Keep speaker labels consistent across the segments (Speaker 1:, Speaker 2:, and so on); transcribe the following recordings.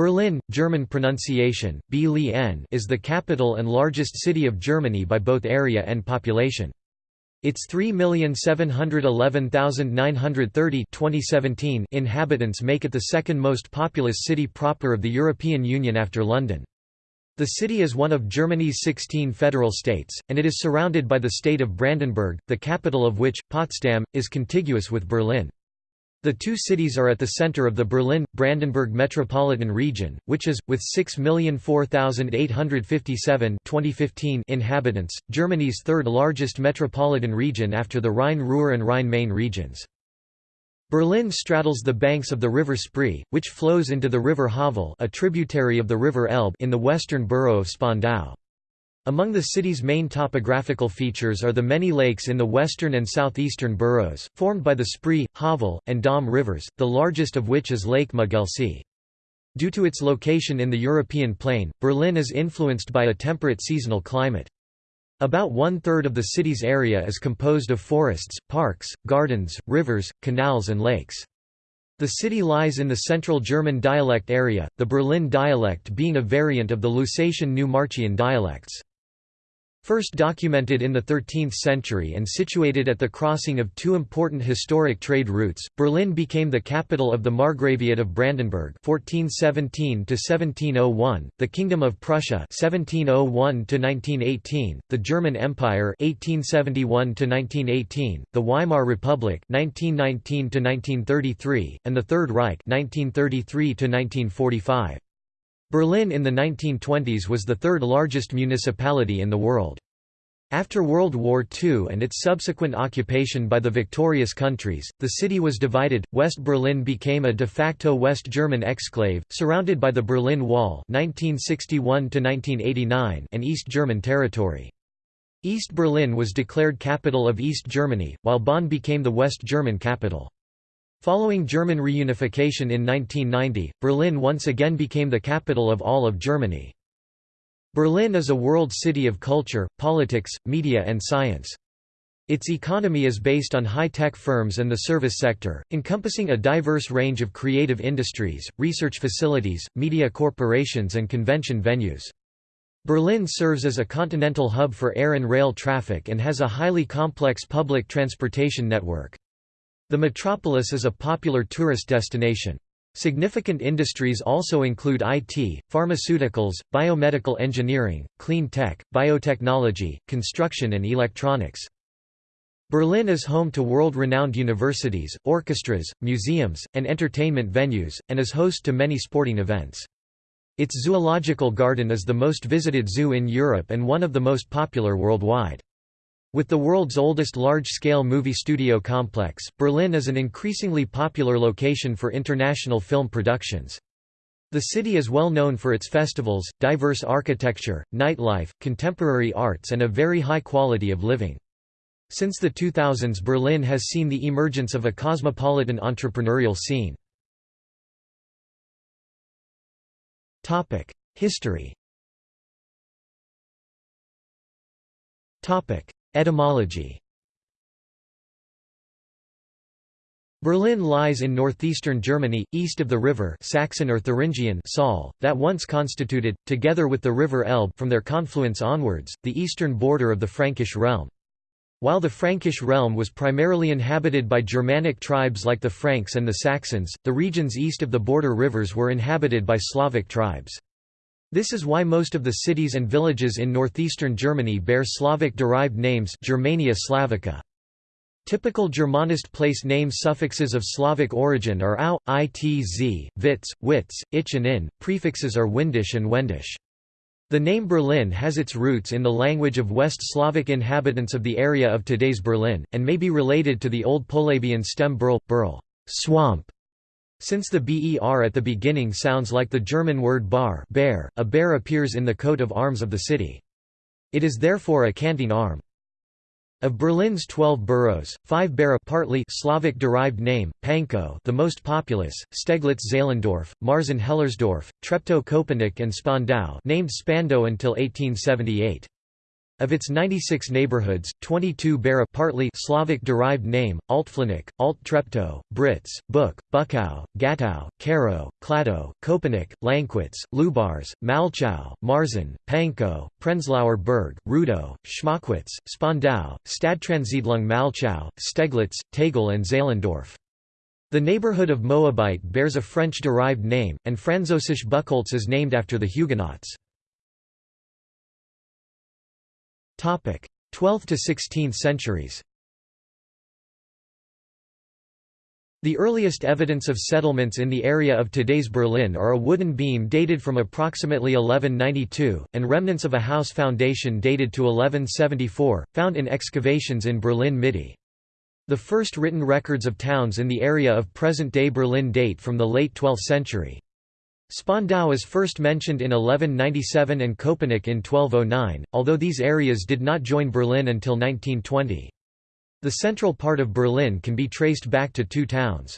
Speaker 1: Berlin, German pronunciation, is the capital and largest city of Germany by both area and population. Its 3,711,930 2017 inhabitants make it the second most populous city proper of the European Union after London. The city is one of Germany's 16 federal states, and it is surrounded by the state of Brandenburg, the capital of which, Potsdam, is contiguous with Berlin. The two cities are at the center of the Berlin-Brandenburg metropolitan region, which is, with 6,004,857 inhabitants, Germany's third largest metropolitan region after the Rhine-Ruhr and Rhine-Main regions. Berlin straddles the banks of the river Spree, which flows into the river Havel a tributary of the river Elbe in the western borough of Spandau. Among the city's main topographical features are the many lakes in the western and southeastern boroughs, formed by the Spree, Havel, and Dahme rivers, the largest of which is Lake Müggelsee. Due to its location in the European plain, Berlin is influenced by a temperate seasonal climate. About one-third of the city's area is composed of forests, parks, gardens, rivers, canals and lakes. The city lies in the central German dialect area, the Berlin dialect being a variant of the Lusatian Neumarchian dialects. First documented in the 13th century and situated at the crossing of two important historic trade routes, Berlin became the capital of the Margraviate of Brandenburg 1417 the Kingdom of Prussia 1701 the German Empire 1871 the Weimar Republic 1919 and the Third Reich 1933 -1945. Berlin in the 1920s was the third largest municipality in the world. After World War II and its subsequent occupation by the victorious countries, the city was divided. West Berlin became a de facto West German exclave, surrounded by the Berlin Wall (1961–1989) and East German territory. East Berlin was declared capital of East Germany, while Bonn became the West German capital. Following German reunification in 1990, Berlin once again became the capital of all of Germany. Berlin is a world city of culture, politics, media and science. Its economy is based on high-tech firms and the service sector, encompassing a diverse range of creative industries, research facilities, media corporations and convention venues. Berlin serves as a continental hub for air and rail traffic and has a highly complex public transportation network. The metropolis is a popular tourist destination. Significant industries also include IT, pharmaceuticals, biomedical engineering, clean tech, biotechnology, construction and electronics. Berlin is home to world-renowned universities, orchestras, museums, and entertainment venues, and is host to many sporting events. Its zoological garden is the most visited zoo in Europe and one of the most popular worldwide. With the world's oldest large-scale movie studio complex, Berlin is an increasingly popular location for international film productions. The city is well known for its festivals, diverse architecture, nightlife, contemporary arts and a very high quality of living. Since the 2000s Berlin has seen the emergence of a cosmopolitan entrepreneurial scene. History Etymology Berlin lies in northeastern Germany, east of the river Saxon or Thuringian Saale, that once constituted, together with the river Elbe from their confluence onwards, the eastern border of the Frankish realm. While the Frankish realm was primarily inhabited by Germanic tribes like the Franks and the Saxons, the regions east of the border rivers were inhabited by Slavic tribes. This is why most of the cities and villages in northeastern Germany bear Slavic-derived names Germania Slavica. Typical Germanist place name suffixes of Slavic origin are au, itz, witz, witz, ich and in, prefixes are windish and wendish. The name Berlin has its roots in the language of West Slavic inhabitants of the area of today's Berlin, and may be related to the Old Polabian stem burl, burl swamp, since the ber at the beginning sounds like the German word bar bear, a bear appears in the coat of arms of the city. It is therefore a canting arm. Of Berlin's 12 boroughs, 5 bear a partly Slavic-derived name, Pankow the most populous, Steglitz-Zehlendorf, Marzahn-Hellersdorf, Treptow-Köpenick and Spandau named Spandau until 1878. Of its 96 neighborhoods, 22 bear a partly Slavic-derived name: Altflanik, Alt-Treptow, Britz, Buk, Buckow, Gatow, Karow, Kladow, Köpenick, Lankwitz, Lubars, Malchow, Marzahn, Pankow, Prenzlauer Berg, Rudow, Schmöckwitz, Spandau, Stadtrandsiedlung Malchow, Steglitz, Tegel and Zehlendorf. The neighborhood of Moabit bears a French-derived name, and Französisch Buchholz is named after the Huguenots. 12th to 16th centuries The earliest evidence of settlements in the area of today's Berlin are a wooden beam dated from approximately 1192, and remnants of a house foundation dated to 1174, found in excavations in Berlin Mitte. The first written records of towns in the area of present-day Berlin date from the late 12th century. Spandau is first mentioned in 1197 and Köpenick in 1209, although these areas did not join Berlin until 1920. The central part of Berlin can be traced back to two towns.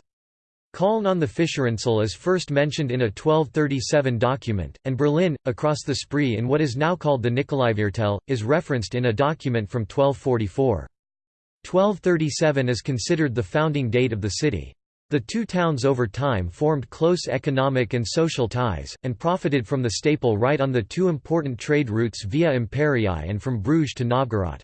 Speaker 1: Köln on the Fischerinsel is first mentioned in a 1237 document, and Berlin, across the Spree in what is now called the Nikolaiviertel, is referenced in a document from 1244. 1237 is considered the founding date of the city. The two towns over time formed close economic and social ties, and profited from the staple right on the two important trade routes Via Imperii and from Bruges to Novgorod.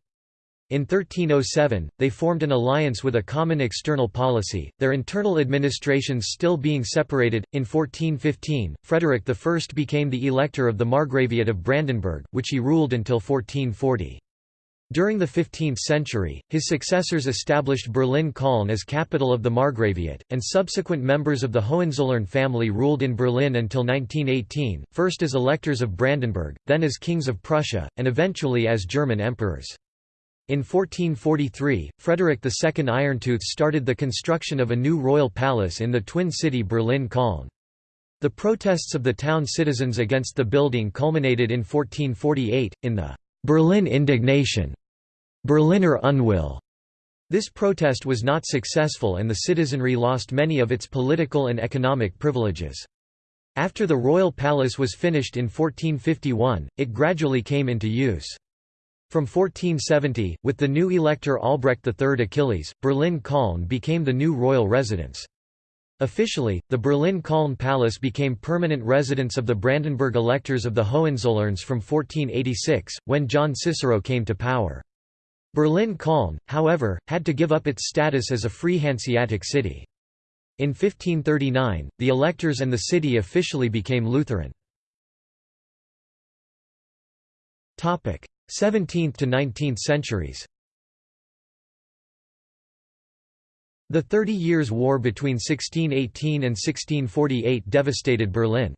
Speaker 1: In 1307, they formed an alliance with a common external policy, their internal administrations still being separated. In 1415, Frederick I became the elector of the Margraviate of Brandenburg, which he ruled until 1440. During the 15th century, his successors established Berlin-Cologne as capital of the Margraviate, and subsequent members of the Hohenzollern family ruled in Berlin until 1918, first as electors of Brandenburg, then as kings of Prussia, and eventually as German emperors. In 1443, Frederick II Irontooth started the construction of a new royal palace in the twin city Berlin-Cologne. The protests of the town citizens against the building culminated in 1448, in the Berlin indignation, Berliner Unwille. This protest was not successful and the citizenry lost many of its political and economic privileges. After the royal palace was finished in 1451, it gradually came into use. From 1470, with the new elector Albrecht III Achilles, Berlin-Cologne became the new royal residence. Officially, the Berlin-Cologne Palace became permanent residence of the Brandenburg electors of the Hohenzollerns from 1486, when John Cicero came to power. Berlin-Cologne, however, had to give up its status as a free Hanseatic city. In 1539, the electors and the city officially became Lutheran. 17th to 19th centuries The Thirty Years' War between 1618 and 1648 devastated Berlin.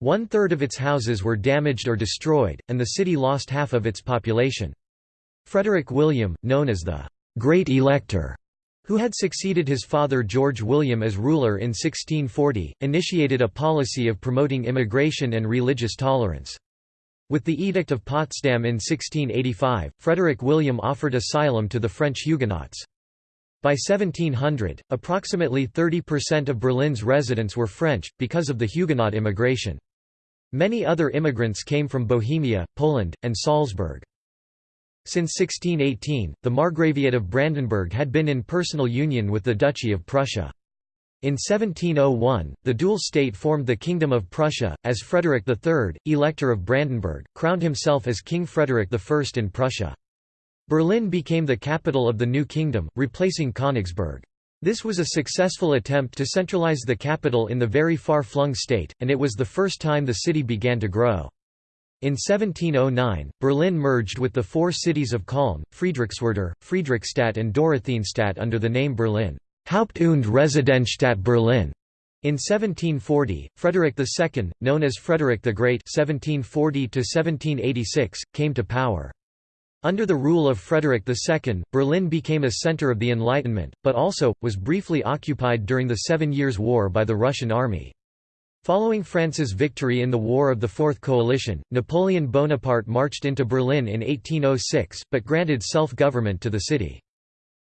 Speaker 1: One-third of its houses were damaged or destroyed, and the city lost half of its population. Frederick William, known as the «Great Elector», who had succeeded his father George William as ruler in 1640, initiated a policy of promoting immigration and religious tolerance. With the Edict of Potsdam in 1685, Frederick William offered asylum to the French Huguenots. By 1700, approximately 30% of Berlin's residents were French, because of the Huguenot immigration. Many other immigrants came from Bohemia, Poland, and Salzburg. Since 1618, the Margraviate of Brandenburg had been in personal union with the Duchy of Prussia. In 1701, the dual state formed the Kingdom of Prussia, as Frederick III, Elector of Brandenburg, crowned himself as King Frederick I in Prussia. Berlin became the capital of the new kingdom, replacing Königsberg. This was a successful attempt to centralize the capital in the very far-flung state, and it was the first time the city began to grow. In 1709, Berlin merged with the four cities of Cologne, Friedrichswerder, Friedrichstadt and Dorotheenstadt under the name Berlin Haupt- und Residenzstadt Berlin. In 1740, Frederick II, known as Frederick the Great (1740–1786), came to power. Under the rule of Frederick II, Berlin became a center of the Enlightenment, but also, was briefly occupied during the Seven Years' War by the Russian army. Following France's victory in the War of the Fourth Coalition, Napoleon Bonaparte marched into Berlin in 1806, but granted self-government to the city.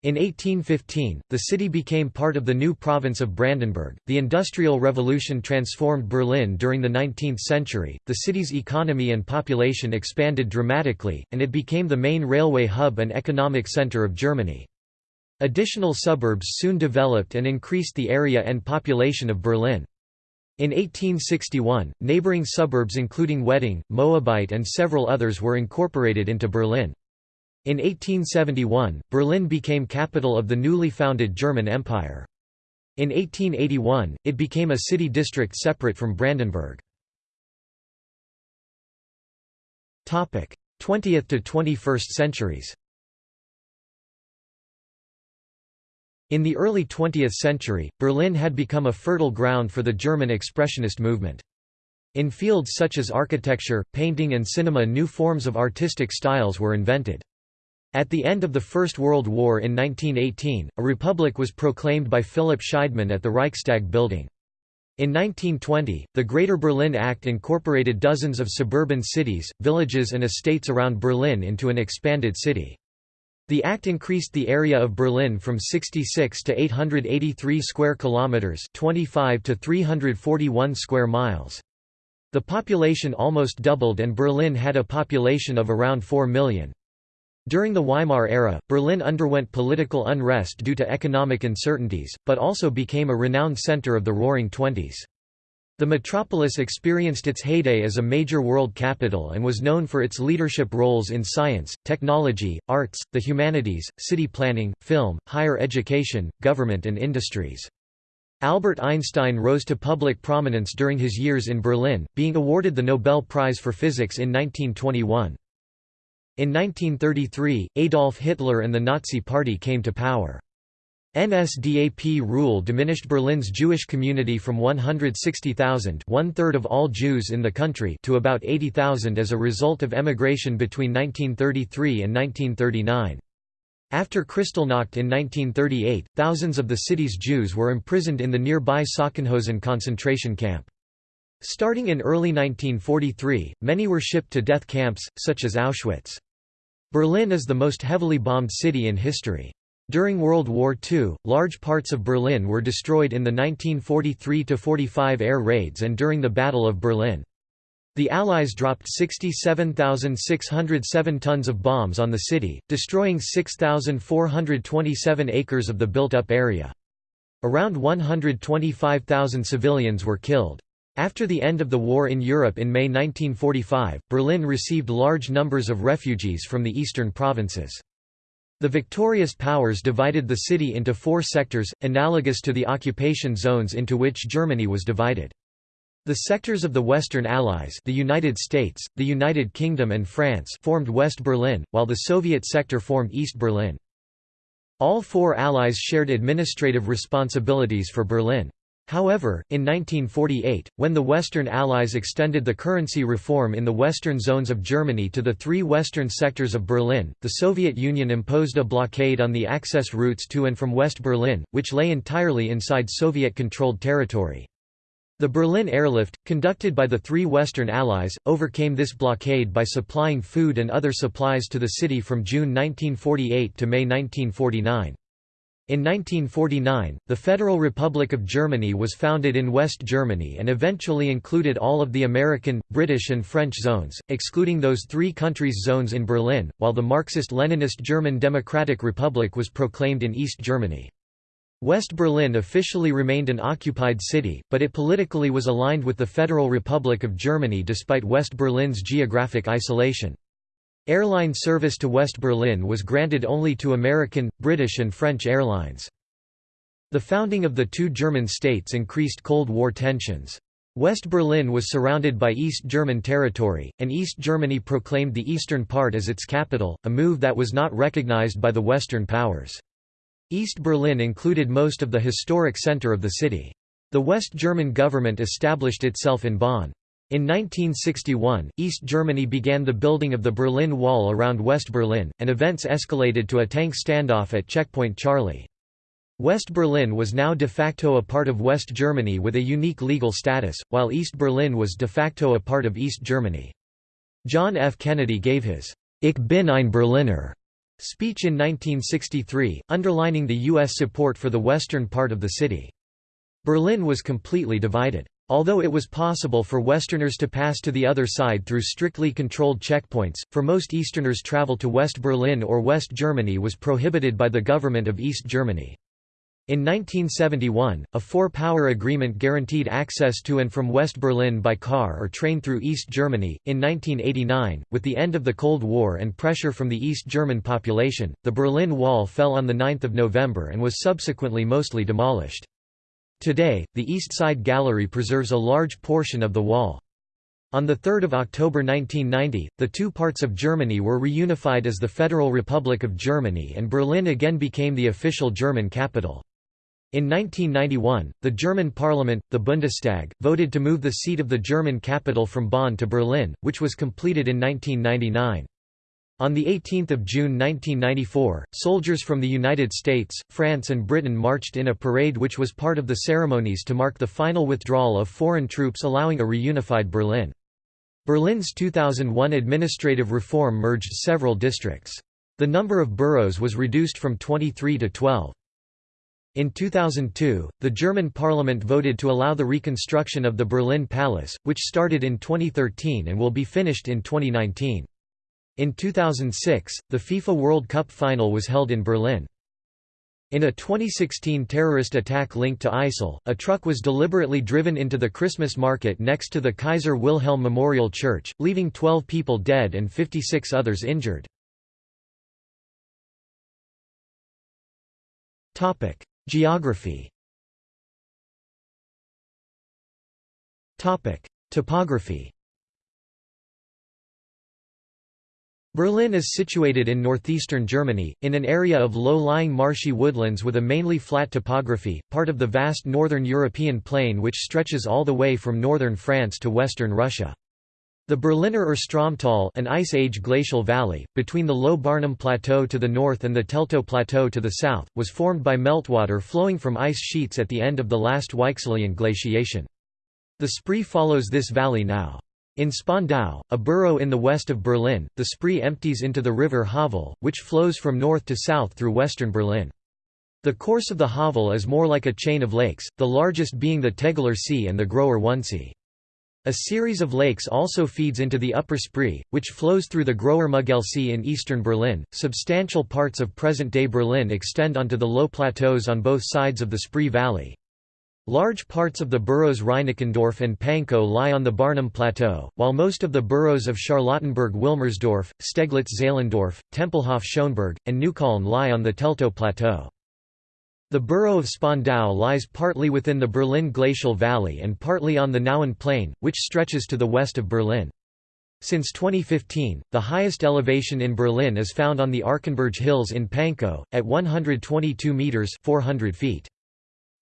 Speaker 1: In 1815, the city became part of the new province of Brandenburg. The Industrial Revolution transformed Berlin during the 19th century. The city's economy and population expanded dramatically, and it became the main railway hub and economic center of Germany. Additional suburbs soon developed and increased the area and population of Berlin. In 1861, neighboring suburbs including Wedding, Moabit and several others were incorporated into Berlin. In 1871, Berlin became capital of the newly founded German Empire. In 1881, it became a city district separate from Brandenburg. 20th to 21st centuries In the early 20th century, Berlin had become a fertile ground for the German Expressionist movement. In fields such as architecture, painting and cinema new forms of artistic styles were invented. At the end of the First World War in 1918, a republic was proclaimed by Philipp Scheidemann at the Reichstag building. In 1920, the Greater Berlin Act incorporated dozens of suburban cities, villages and estates around Berlin into an expanded city. The act increased the area of Berlin from 66 to 883 square kilometers, 25 to 341 square miles. The population almost doubled and Berlin had a population of around 4 million. During the Weimar era, Berlin underwent political unrest due to economic uncertainties, but also became a renowned center of the Roaring Twenties. The metropolis experienced its heyday as a major world capital and was known for its leadership roles in science, technology, arts, the humanities, city planning, film, higher education, government and industries. Albert Einstein rose to public prominence during his years in Berlin, being awarded the Nobel Prize for Physics in 1921. In 1933, Adolf Hitler and the Nazi Party came to power. NSDAP rule diminished Berlin's Jewish community from 160,000 one-third of all Jews in the country to about 80,000 as a result of emigration between 1933 and 1939. After Kristallnacht in 1938, thousands of the city's Jews were imprisoned in the nearby Sachsenhausen concentration camp. Starting in early 1943, many were shipped to death camps, such as Auschwitz. Berlin is the most heavily bombed city in history. During World War II, large parts of Berlin were destroyed in the 1943–45 air raids and during the Battle of Berlin. The Allies dropped 67,607 tons of bombs on the city, destroying 6,427 acres of the built-up area. Around 125,000 civilians were killed. After the end of the war in Europe in May 1945, Berlin received large numbers of refugees from the eastern provinces. The victorious powers divided the city into four sectors, analogous to the occupation zones into which Germany was divided. The sectors of the Western Allies the United States, the United Kingdom and France formed West Berlin, while the Soviet sector formed East Berlin. All four allies shared administrative responsibilities for Berlin. However, in 1948, when the Western Allies extended the currency reform in the western zones of Germany to the three western sectors of Berlin, the Soviet Union imposed a blockade on the access routes to and from West Berlin, which lay entirely inside Soviet-controlled territory. The Berlin airlift, conducted by the three Western Allies, overcame this blockade by supplying food and other supplies to the city from June 1948 to May 1949. In 1949, the Federal Republic of Germany was founded in West Germany and eventually included all of the American, British and French zones, excluding those three countries' zones in Berlin, while the Marxist-Leninist German Democratic Republic was proclaimed in East Germany. West Berlin officially remained an occupied city, but it politically was aligned with the Federal Republic of Germany despite West Berlin's geographic isolation. Airline service to West Berlin was granted only to American, British and French airlines. The founding of the two German states increased Cold War tensions. West Berlin was surrounded by East German territory, and East Germany proclaimed the eastern part as its capital, a move that was not recognized by the Western powers. East Berlin included most of the historic center of the city. The West German government established itself in Bonn. In 1961, East Germany began the building of the Berlin Wall around West Berlin, and events escalated to a tank standoff at Checkpoint Charlie. West Berlin was now de facto a part of West Germany with a unique legal status, while East Berlin was de facto a part of East Germany. John F. Kennedy gave his Ich bin ein Berliner speech in 1963, underlining the U.S. support for the western part of the city. Berlin was completely divided. Although it was possible for Westerners to pass to the other side through strictly controlled checkpoints, for most Easterners travel to West Berlin or West Germany was prohibited by the government of East Germany. In 1971, a four-power agreement guaranteed access to and from West Berlin by car or train through East Germany. In 1989, with the end of the Cold War and pressure from the East German population, the Berlin Wall fell on 9 November and was subsequently mostly demolished. Today, the East Side Gallery preserves a large portion of the wall. On 3 October 1990, the two parts of Germany were reunified as the Federal Republic of Germany and Berlin again became the official German capital. In 1991, the German parliament, the Bundestag, voted to move the seat of the German capital from Bonn to Berlin, which was completed in 1999. On 18 June 1994, soldiers from the United States, France and Britain marched in a parade which was part of the ceremonies to mark the final withdrawal of foreign troops allowing a reunified Berlin. Berlin's 2001 administrative reform merged several districts. The number of boroughs was reduced from 23 to 12. In 2002, the German parliament voted to allow the reconstruction of the Berlin Palace, which started in 2013 and will be finished in 2019. In 2006, the FIFA World Cup final was held in Berlin. In a 2016 terrorist attack linked to ISIL, a truck was deliberately driven into the Christmas market next to the Kaiser Wilhelm Memorial Church, leaving 12 people dead and 56 others injured. Geography Topography Berlin is situated in northeastern Germany, in an area of low-lying marshy woodlands with a mainly flat topography, part of the vast northern European plain which stretches all the way from northern France to western Russia. The Berliner Urstromtal an Ice Age glacial valley, between the low Barnim Plateau to the north and the Teltow Plateau to the south, was formed by meltwater flowing from ice sheets at the end of the last Weichselian glaciation. The Spree follows this valley now. In Spandau, a borough in the west of Berlin, the Spree empties into the river Havel, which flows from north to south through western Berlin. The course of the Havel is more like a chain of lakes, the largest being the Tegeler See and the Großer Wannsee. A series of lakes also feeds into the Upper Spree, which flows through the Großer Müggelsee in eastern Berlin. Substantial parts of present-day Berlin extend onto the low plateaus on both sides of the Spree Valley. Large parts of the boroughs Reinickendorf and Pankow lie on the Barnim Plateau, while most of the boroughs of Charlottenburg-Wilmersdorf, Steglitz-Zehlendorf, Tempelhof-Schöneberg, and Neukölln lie on the Teltow Plateau. The borough of Spandau lies partly within the Berlin Glacial Valley and partly on the Nauen Plain, which stretches to the west of Berlin. Since 2015, the highest elevation in Berlin is found on the Arkenberg Hills in Pankow, at 122 metres 400 feet.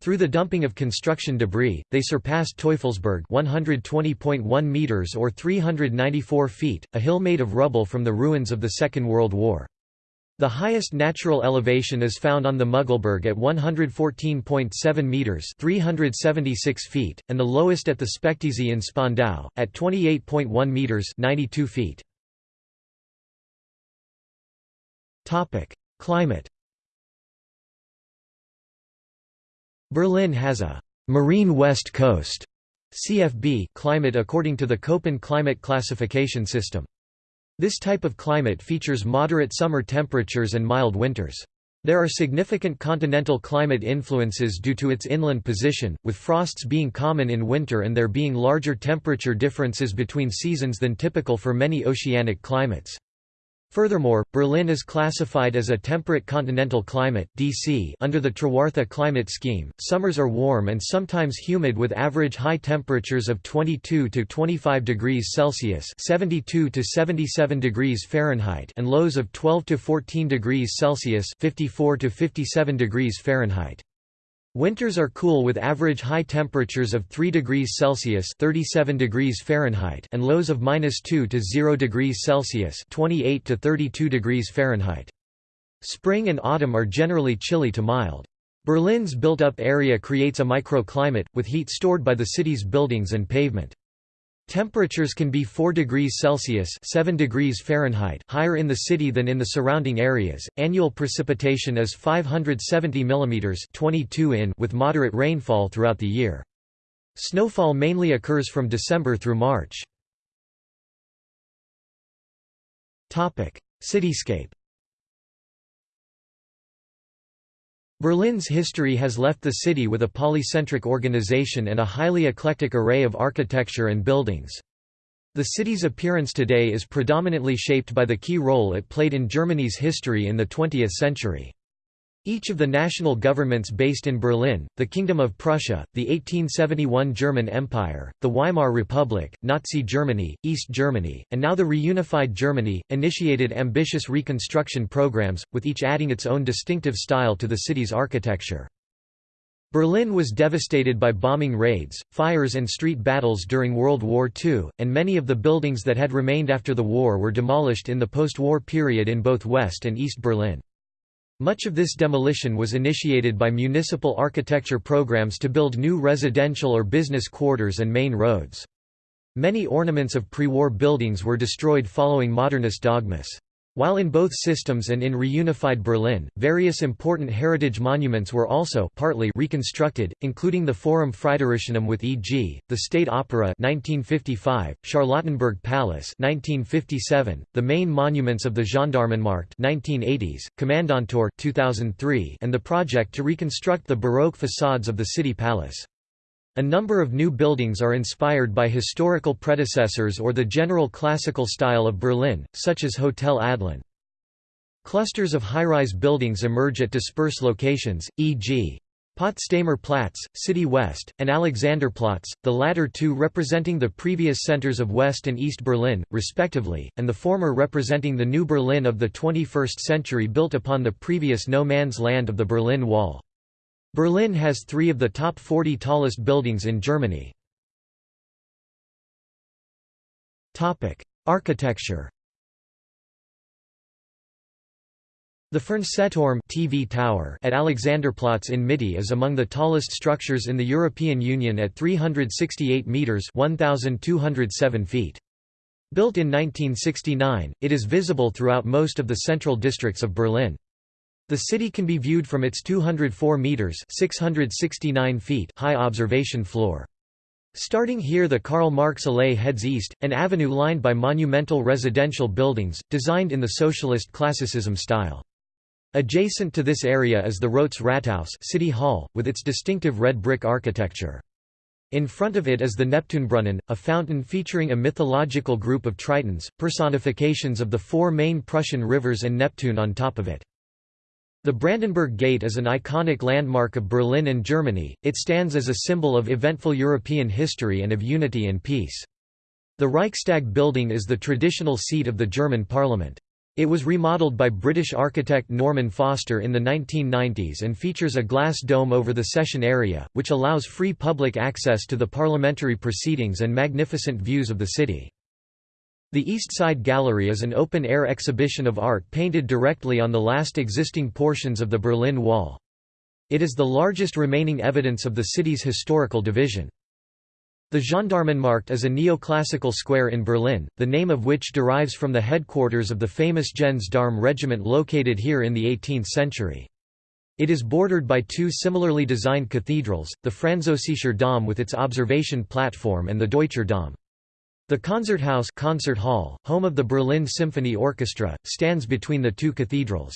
Speaker 1: Through the dumping of construction debris, they surpassed Teufelsberg 120.1 meters or 394 feet, a hill made of rubble from the ruins of the Second World War. The highest natural elevation is found on the Müggelberg at 114.7 meters (376 feet), and the lowest at the Spektesee in Spandau at 28.1 meters (92 feet). Topic: Climate. Berlin has a marine west coast (CFB) climate according to the Köppen climate classification system. This type of climate features moderate summer temperatures and mild winters. There are significant continental climate influences due to its inland position, with frosts being common in winter and there being larger temperature differences between seasons than typical for many oceanic climates. Furthermore, Berlin is classified as a temperate continental climate (DC) under the Trewartha climate scheme. Summers are warm and sometimes humid with average high temperatures of 22 to 25 degrees Celsius (72 to 77 degrees Fahrenheit) and lows of 12 to 14 degrees Celsius (54 to 57 degrees Fahrenheit). Winters are cool with average high temperatures of 3 degrees Celsius (37 degrees Fahrenheit) and lows of -2 to 0 degrees Celsius (28 to 32 degrees Fahrenheit). Spring and autumn are generally chilly to mild. Berlin's built-up area creates a microclimate, with heat stored by the city's buildings and pavement. Temperatures can be 4 degrees Celsius 7 degrees Fahrenheit higher in the city than in the surrounding areas. Annual precipitation is 570 mm 22 in with moderate rainfall throughout the year. Snowfall mainly occurs from December through March. Topic: Cityscape. Berlin's history has left the city with a polycentric organization and a highly eclectic array of architecture and buildings. The city's appearance today is predominantly shaped by the key role it played in Germany's history in the 20th century. Each of the national governments based in Berlin, the Kingdom of Prussia, the 1871 German Empire, the Weimar Republic, Nazi Germany, East Germany, and now the reunified Germany, initiated ambitious reconstruction programs, with each adding its own distinctive style to the city's architecture. Berlin was devastated by bombing raids, fires and street battles during World War II, and many of the buildings that had remained after the war were demolished in the post-war period in both West and East Berlin. Much of this demolition was initiated by municipal architecture programs to build new residential or business quarters and main roads. Many ornaments of pre-war buildings were destroyed following modernist dogmas. While in both systems and in reunified Berlin, various important heritage monuments were also partly reconstructed, including the Forum Fridericianum with e.g., the State Opera 1955, Charlottenburg Palace 1957, the main monuments of the Gendarmenmarkt 1980s, Kommandantur 2003, and the project to reconstruct the Baroque facades of the city palace. A number of new buildings are inspired by historical predecessors or the general classical style of Berlin, such as Hotel Adlon. Clusters of high-rise buildings emerge at dispersed locations, e.g. Potsdamer Platz, City West, and Alexanderplatz, the latter two representing the previous centers of West and East Berlin, respectively, and the former representing the new Berlin of the 21st century built upon the previous no-man's land of the Berlin Wall. Berlin has three of the top 40 tallest buildings in Germany. Architecture The Fernsehturm TV tower at Alexanderplatz in Mitte is among the tallest structures in the European Union at 368 metres 1,207 feet. Built in 1969, it is visible throughout most of the central districts of Berlin. The city can be viewed from its 204 meters (669 feet) high observation floor. Starting here the Karl Marx Allee heads east, an avenue lined by monumental residential buildings, designed in the socialist classicism style. Adjacent to this area is the Rotes Rathaus City Hall, with its distinctive red brick architecture. In front of it is the Neptunbrunnen, a fountain featuring a mythological group of tritons, personifications of the four main Prussian rivers and Neptune on top of it. The Brandenburg Gate is an iconic landmark of Berlin and Germany, it stands as a symbol of eventful European history and of unity and peace. The Reichstag building is the traditional seat of the German parliament. It was remodeled by British architect Norman Foster in the 1990s and features a glass dome over the session area, which allows free public access to the parliamentary proceedings and magnificent views of the city. The East Side Gallery is an open-air exhibition of art painted directly on the last existing portions of the Berlin Wall. It is the largest remaining evidence of the city's historical division. The Gendarmenmarkt is a neoclassical square in Berlin, the name of which derives from the headquarters of the famous Gens d'Armes regiment located here in the 18th century. It is bordered by two similarly designed cathedrals, the Französischer Dom with its observation platform and the Deutscher Dom. The Konzerthaus concert hall, home of the Berlin Symphony Orchestra, stands between the two cathedrals.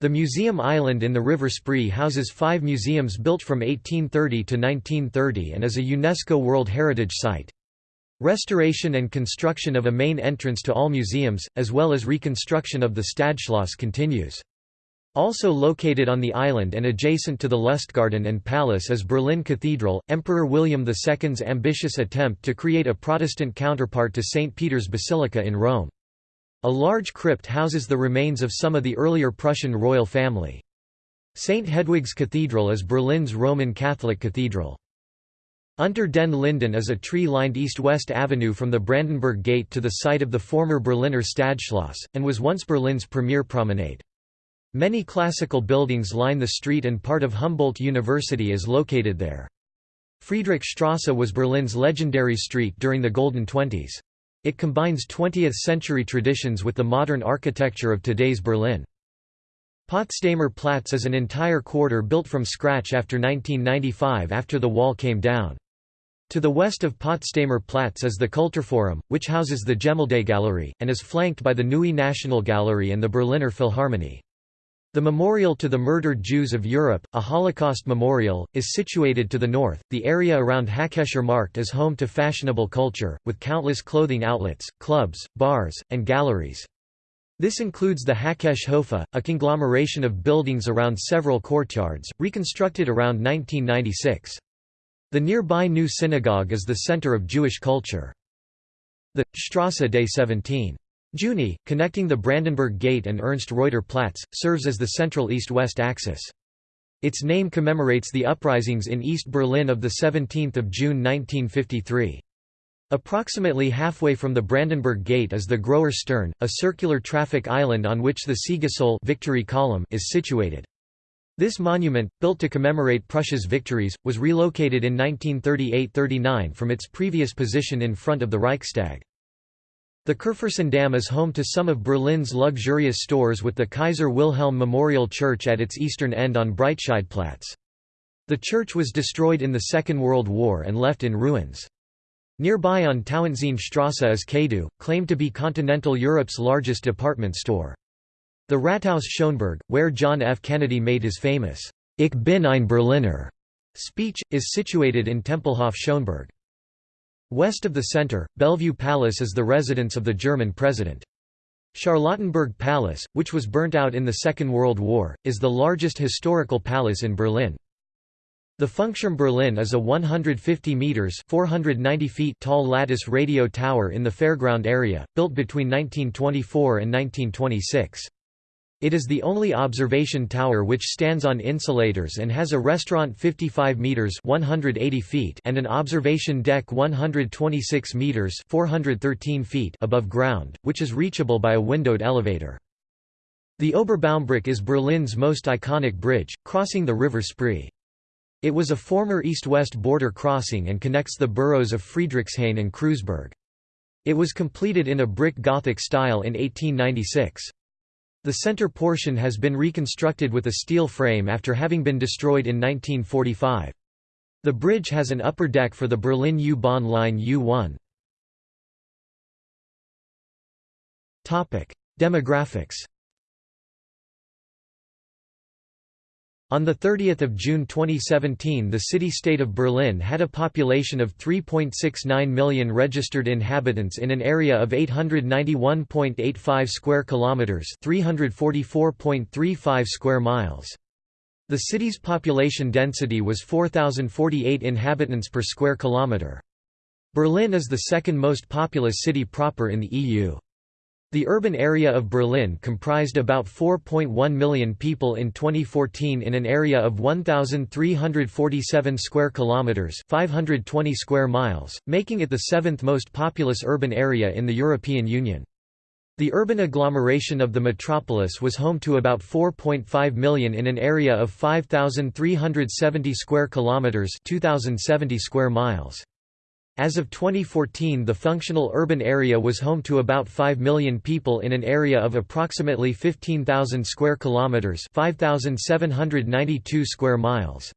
Speaker 1: The Museum Island in the River Spree houses five museums built from 1830 to 1930 and is a UNESCO World Heritage Site. Restoration and construction of a main entrance to all museums, as well as reconstruction of the Stadtschloss continues. Also located on the island and adjacent to the Lustgarten and Palace is Berlin Cathedral, Emperor William II's ambitious attempt to create a Protestant counterpart to St. Peter's Basilica in Rome. A large crypt houses the remains of some of the earlier Prussian royal family. St. Hedwig's Cathedral is Berlin's Roman Catholic cathedral. Unter den Linden is a tree-lined east-west avenue from the Brandenburg Gate to the site of the former Berliner Stadtschloss, and was once Berlin's premier promenade. Many classical buildings line the street and part of Humboldt University is located there. Friedrichstrasse was Berlin's legendary street during the Golden Twenties. It combines 20th-century traditions with the modern architecture of today's Berlin. Potsdamer Platz is an entire quarter built from scratch after 1995 after the wall came down. To the west of Potsdamer Platz is the Kulturforum, which houses the Gemäldegalerie, and is flanked by the Neue Nationalgalerie and the Berliner Philharmonie. The memorial to the murdered Jews of Europe, a Holocaust memorial, is situated to the north. The area around Hackescher Markt is home to fashionable culture, with countless clothing outlets, clubs, bars, and galleries. This includes the Hackesche Höfe, a conglomeration of buildings around several courtyards, reconstructed around 1996. The nearby new synagogue is the center of Jewish culture. The Strasse des 17. Juni, connecting the Brandenburg Gate and Ernst Reuter Platz, serves as the central east-west axis. Its name commemorates the uprisings in East Berlin of 17 June 1953. Approximately halfway from the Brandenburg Gate is the Großer Stern, a circular traffic island on which the Siegessäule victory column is situated. This monument, built to commemorate Prussia's victories, was relocated in 1938–39 from its previous position in front of the Reichstag. The Kurfürstendamm is home to some of Berlin's luxurious stores with the Kaiser Wilhelm Memorial Church at its eastern end on Breitscheidplatz. The church was destroyed in the Second World War and left in ruins. Nearby on Tauentzienstrasse is Kado, claimed to be continental Europe's largest department store. The Rathaus Schöneberg, where John F. Kennedy made his famous, Ich bin ein Berliner speech, is situated in Tempelhof Schöneberg. West of the center, Bellevue Palace is the residence of the German president. Charlottenburg Palace, which was burnt out in the Second World War, is the largest historical palace in Berlin. The Funkturm Berlin is a 150 meters (490 feet) tall lattice radio tower in the fairground area, built between 1924 and 1926. It is the only observation tower which stands on insulators and has a restaurant 55 meters (180 feet) and an observation deck 126 meters (413 feet) above ground, which is reachable by a windowed elevator. The Oberbaumbrücke is Berlin's most iconic bridge, crossing the River Spree. It was a former east-west border crossing and connects the boroughs of Friedrichshain and Kreuzberg. It was completed in a brick Gothic style in 1896. The center portion has been reconstructed with a steel frame after having been destroyed in 1945. The bridge has an upper deck for the Berlin U-Bahn line U1. Demographics On 30 June 2017 the city-state of Berlin had a population of 3.69 million registered inhabitants in an area of 891.85 square kilometers, 344.35 square miles. The city's population density was 4048 inhabitants per square kilometer. Berlin is the second most populous city proper in the EU. The urban area of Berlin comprised about 4.1 million people in 2014 in an area of 1347 square kilometers, 520 square miles, making it the seventh most populous urban area in the European Union. The urban agglomeration of the metropolis was home to about 4.5 million in an area of 5370 square kilometers, 2070 square miles. As of 2014 the functional urban area was home to about 5 million people in an area of approximately 15,000 square kilometers, 5,792 square miles.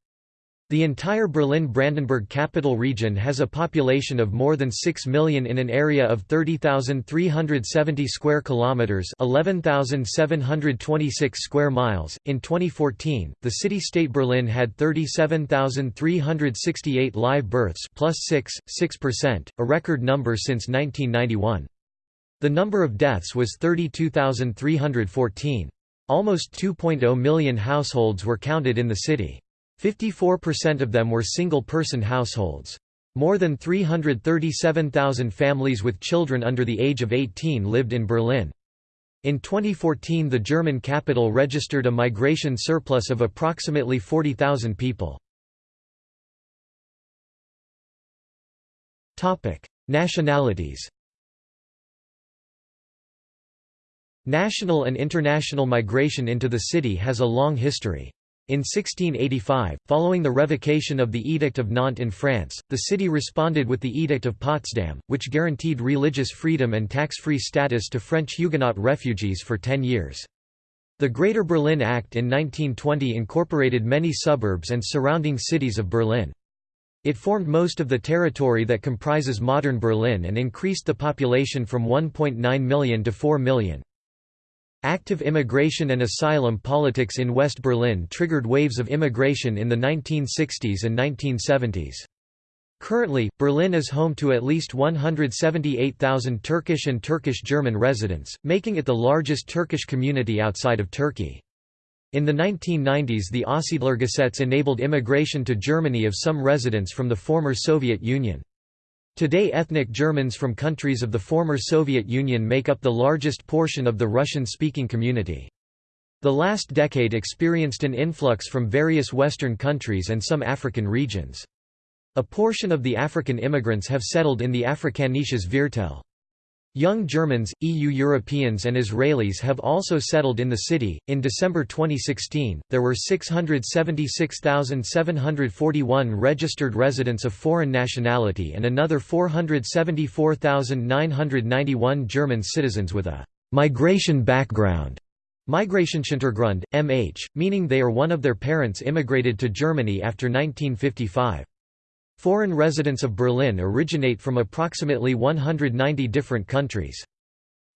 Speaker 1: The entire Berlin-Brandenburg capital region has a population of more than 6 million in an area of 30,370 square kilometers, 11,726 square miles. In 2014, the city-state Berlin had 37,368 live births, plus 6, 6%, a record number since 1991. The number of deaths was 32,314. Almost 2.0 million households were counted in the city. 54% of them were single-person households. More than 337,000 families with children under the age of 18 lived in Berlin. In 2014 the German capital registered a migration surplus of approximately 40,000 people. Nationalities National and international migration into the city has a long history. In 1685, following the revocation of the Edict of Nantes in France, the city responded with the Edict of Potsdam, which guaranteed religious freedom and tax-free status to French Huguenot refugees for ten years. The Greater Berlin Act in 1920 incorporated many suburbs and surrounding cities of Berlin. It formed most of the territory that comprises modern Berlin and increased the population from 1.9 million to 4 million. Active immigration and asylum politics in West Berlin triggered waves of immigration in the 1960s and 1970s. Currently, Berlin is home to at least 178,000 Turkish and Turkish-German residents, making it the largest Turkish community outside of Turkey. In the 1990s the Aussiedlergesetz enabled immigration to Germany of some residents from the former Soviet Union. Today ethnic Germans from countries of the former Soviet Union make up the largest portion of the Russian-speaking community. The last decade experienced an influx from various Western countries and some African regions. A portion of the African immigrants have settled in the Afrikanisches Viertel. Young Germans, EU Europeans, and Israelis have also settled in the city. In December 2016, there were 676,741 registered residents of foreign nationality and another 474,991 German citizens with a migration background. Migrationshintergrund, MH, meaning they or one of their parents immigrated to Germany after 1955. Foreign residents of Berlin originate from approximately 190 different countries.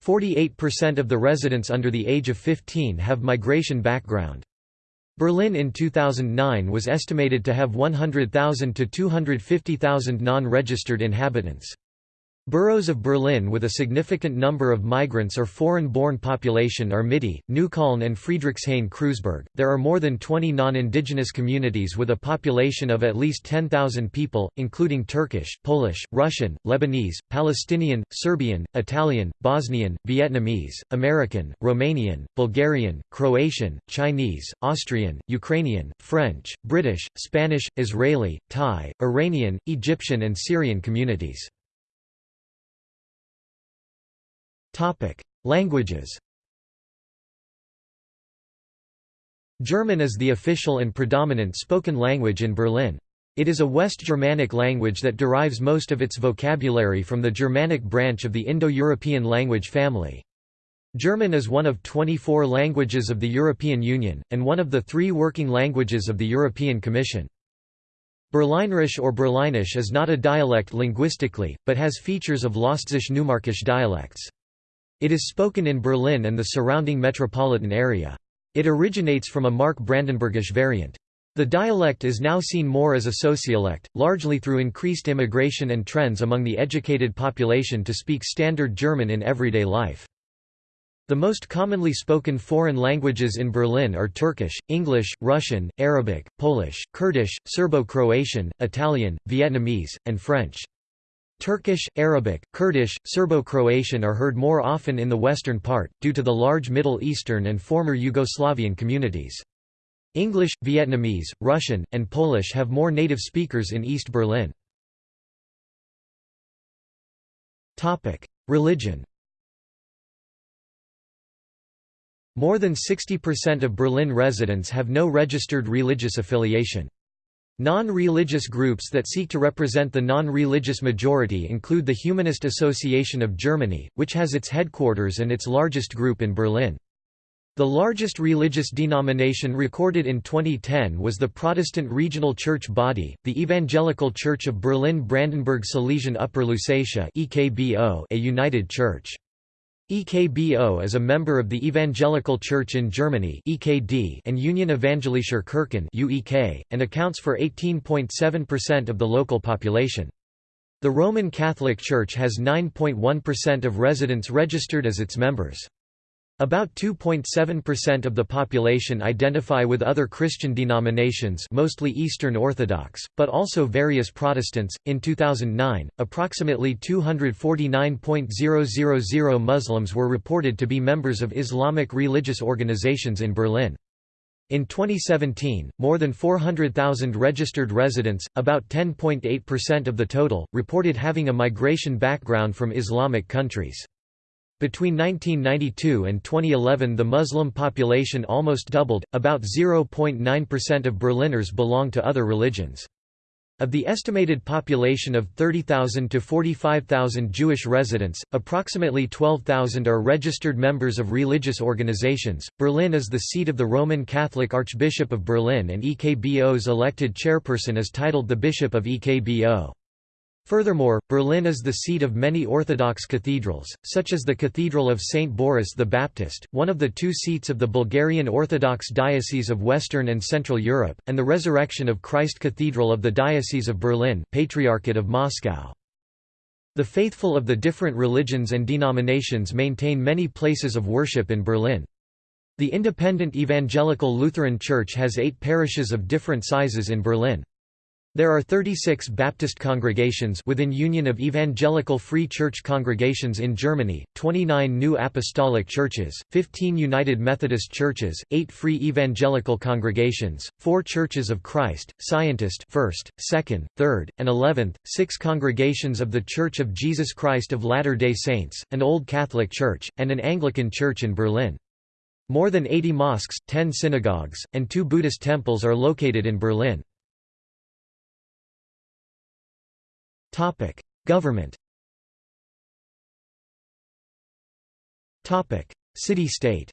Speaker 1: 48% of the residents under the age of 15 have migration background. Berlin in 2009 was estimated to have 100,000 to 250,000 non-registered inhabitants. Boroughs of Berlin with a significant number of migrants or foreign-born population are Mitte, Neukölln and Friedrichshain-Kreuzberg. There are more than 20 non-indigenous communities with a population of at least 10,000 people, including Turkish, Polish, Russian, Lebanese, Palestinian, Serbian, Italian, Bosnian, Vietnamese, American, Romanian, Bulgarian, Croatian, Chinese, Austrian, Ukrainian, French, British, Spanish, Israeli, Thai, Iranian, Egyptian and Syrian communities. Topic: Languages. German is the official and predominant spoken language in Berlin. It is a West Germanic language that derives most of its vocabulary from the Germanic branch of the Indo-European language family. German is one of 24 languages of the European Union, and one of the three working languages of the European Commission. Berlinerisch or Berlinisch is not a dialect linguistically, but has features of Lausitzisch-Neumärkisch dialects. It is spoken in Berlin and the surrounding metropolitan area. It originates from a Mark Brandenburgish variant. The dialect is now seen more as a sociolect, largely through increased immigration and trends among the educated population to speak Standard German in everyday life. The most commonly spoken foreign languages in Berlin are Turkish, English, Russian, Arabic, Polish, Kurdish, Serbo-Croatian, Italian, Vietnamese, and French. Turkish, Arabic, Kurdish, Serbo-Croatian are heard more often in the western part, due to the large Middle Eastern and former Yugoslavian communities. English, Vietnamese, Russian, and Polish have more native speakers in East Berlin. Religion More than 60% of Berlin residents have no registered religious affiliation. Non-religious groups that seek to represent the non-religious majority include the Humanist Association of Germany, which has its headquarters and its largest group in Berlin. The largest religious denomination recorded in 2010 was the Protestant regional church body, the Evangelical Church of Berlin-Brandenburg-Silesian Upper Lusatia a united church. EKBO is a member of the Evangelical Church in Germany and Union Evangelischer Kirchen and accounts for 18.7% of the local population. The Roman Catholic Church has 9.1% of residents registered as its members. About 2.7% of the population identify with other Christian denominations, mostly Eastern Orthodox, but also various Protestants. In 2009, approximately 249.000 Muslims were reported to be members of Islamic religious organizations in Berlin. In 2017, more than 400,000 registered residents, about 10.8% of the total, reported having a migration background from Islamic countries. Between 1992 and 2011 the Muslim population almost doubled, about 0.9% of Berliners belong to other religions. Of the estimated population of 30,000 to 45,000 Jewish residents, approximately 12,000 are registered members of religious organizations. Berlin is the seat of the Roman Catholic Archbishop of Berlin, and EKBO's elected chairperson is titled the Bishop of EKBO. Furthermore, Berlin is the seat of many Orthodox cathedrals, such as the Cathedral of St. Boris the Baptist, one of the two seats of the Bulgarian Orthodox Diocese of Western and Central Europe, and the Resurrection of Christ Cathedral of the Diocese of Berlin Patriarchate of Moscow. The faithful of the different religions and denominations maintain many places of worship in Berlin. The independent Evangelical Lutheran Church has eight parishes of different sizes in Berlin. There are 36 Baptist congregations within Union of Evangelical Free Church congregations in Germany, 29 New Apostolic Churches, 15 United Methodist Churches, 8 Free Evangelical congregations, 4 Churches of Christ, Scientist 1st, 2nd, 3rd, and 11th, 6 congregations of The Church of Jesus Christ of Latter-day Saints, an Old Catholic Church, and an Anglican Church in Berlin. More than 80 mosques, 10 synagogues, and 2 Buddhist temples are located in Berlin. Topic: Government. Topic: City-state.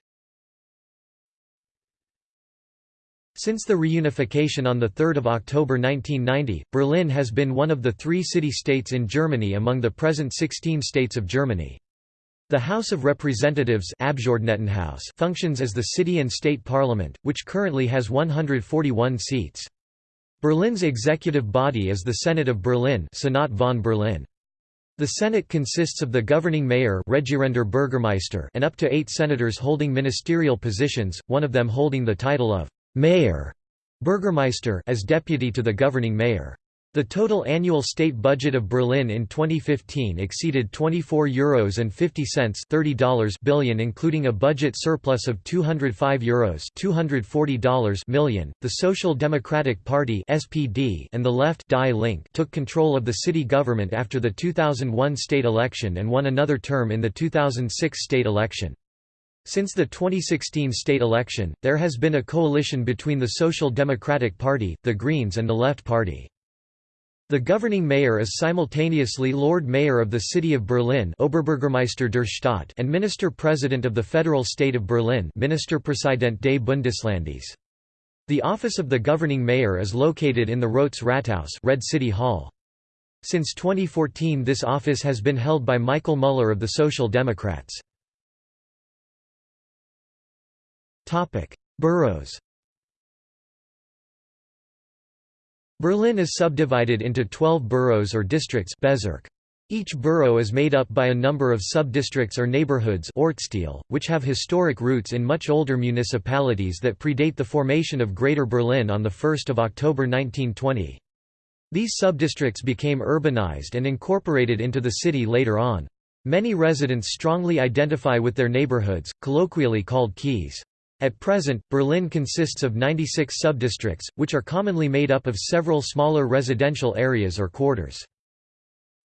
Speaker 1: Since the reunification on 3 October 1990, Berlin has been one of the three city-states in Germany among the present 16 states of Germany. The House of Representatives functions as the city and state parliament, which currently has 141 seats. Berlin's executive body is the Senate of Berlin Senat von Berlin. The Senate consists of the governing mayor Bürgermeister and up to eight senators holding ministerial positions, one of them holding the title of «mayor» Bürgermeister as deputy to the governing mayor. The total annual state budget of Berlin in 2015 exceeded €24 and 50 cents $30 billion including a budget surplus of €205 Euros $240 million. The Social Democratic Party (SPD) and the Left Die Link took control of the city government after the 2001 state election and won another term in the 2006 state election. Since the 2016 state election, there has been a coalition between the Social Democratic Party, the Greens and the Left Party. The governing mayor is simultaneously Lord Mayor of the City of Berlin Oberbürgermeister der Stadt and Minister-President of the Federal State of Berlin Ministerpräsident des Bundeslandes. The office of the governing mayor is located in the Rotes Rathaus Red City Hall. Since 2014 this office has been held by Michael Müller of the Social Democrats. Boroughs Berlin is subdivided into 12 boroughs or districts. Each borough is made up by a number of subdistricts or neighborhoods which have historic roots in much older municipalities that predate the formation of Greater Berlin on 1 October 1920. These subdistricts became urbanized and incorporated into the city later on. Many residents strongly identify with their neighborhoods, colloquially called Kiez. At present, Berlin consists of 96 subdistricts, which are commonly made up of several smaller residential areas or quarters.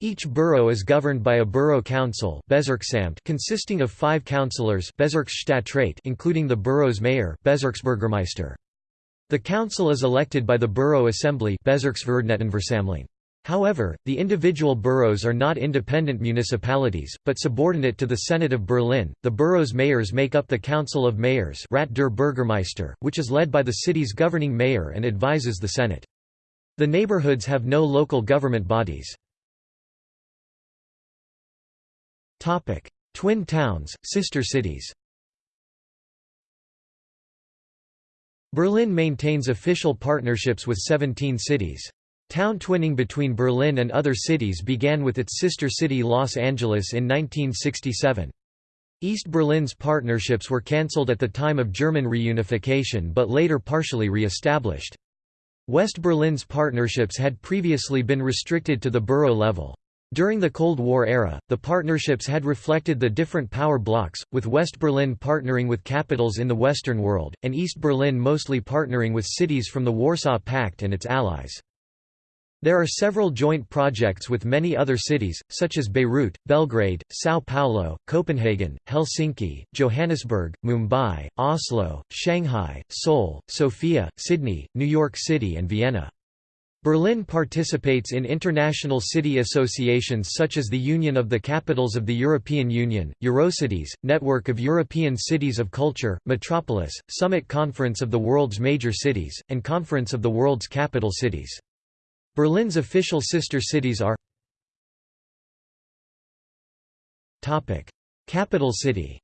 Speaker 1: Each borough is governed by a borough council consisting of five councillors including the borough's mayor The council is elected by the borough assembly However, the individual boroughs are not independent municipalities, but subordinate to the Senate of Berlin. The borough's mayors make up the Council of Mayors, Rat der Bürgermeister, which is led by the city's governing mayor and advises the Senate. The neighborhoods have no local government bodies. Topic: Twin towns, sister cities. Berlin maintains official partnerships with 17 cities. Town twinning between Berlin and other cities began with its sister city Los Angeles in 1967. East Berlin's partnerships were cancelled at the time of German reunification but later partially re-established. West Berlin's partnerships had previously been restricted to the borough level. During the Cold War era, the partnerships had reflected the different power blocks, with West Berlin partnering with capitals in the Western world, and East Berlin mostly partnering with cities from the Warsaw Pact and its allies. There are several joint projects with many other cities, such as Beirut, Belgrade, São Paulo, Copenhagen, Helsinki, Johannesburg, Mumbai, Oslo, Shanghai, Seoul, Sofia, Sydney, New York City and Vienna. Berlin participates in international city associations such as the Union of the Capitals of the European Union, Eurocities, Network of European Cities of Culture, Metropolis, Summit Conference of the World's Major Cities, and Conference of the World's Capital Cities. Berlin's official sister cities are Capital city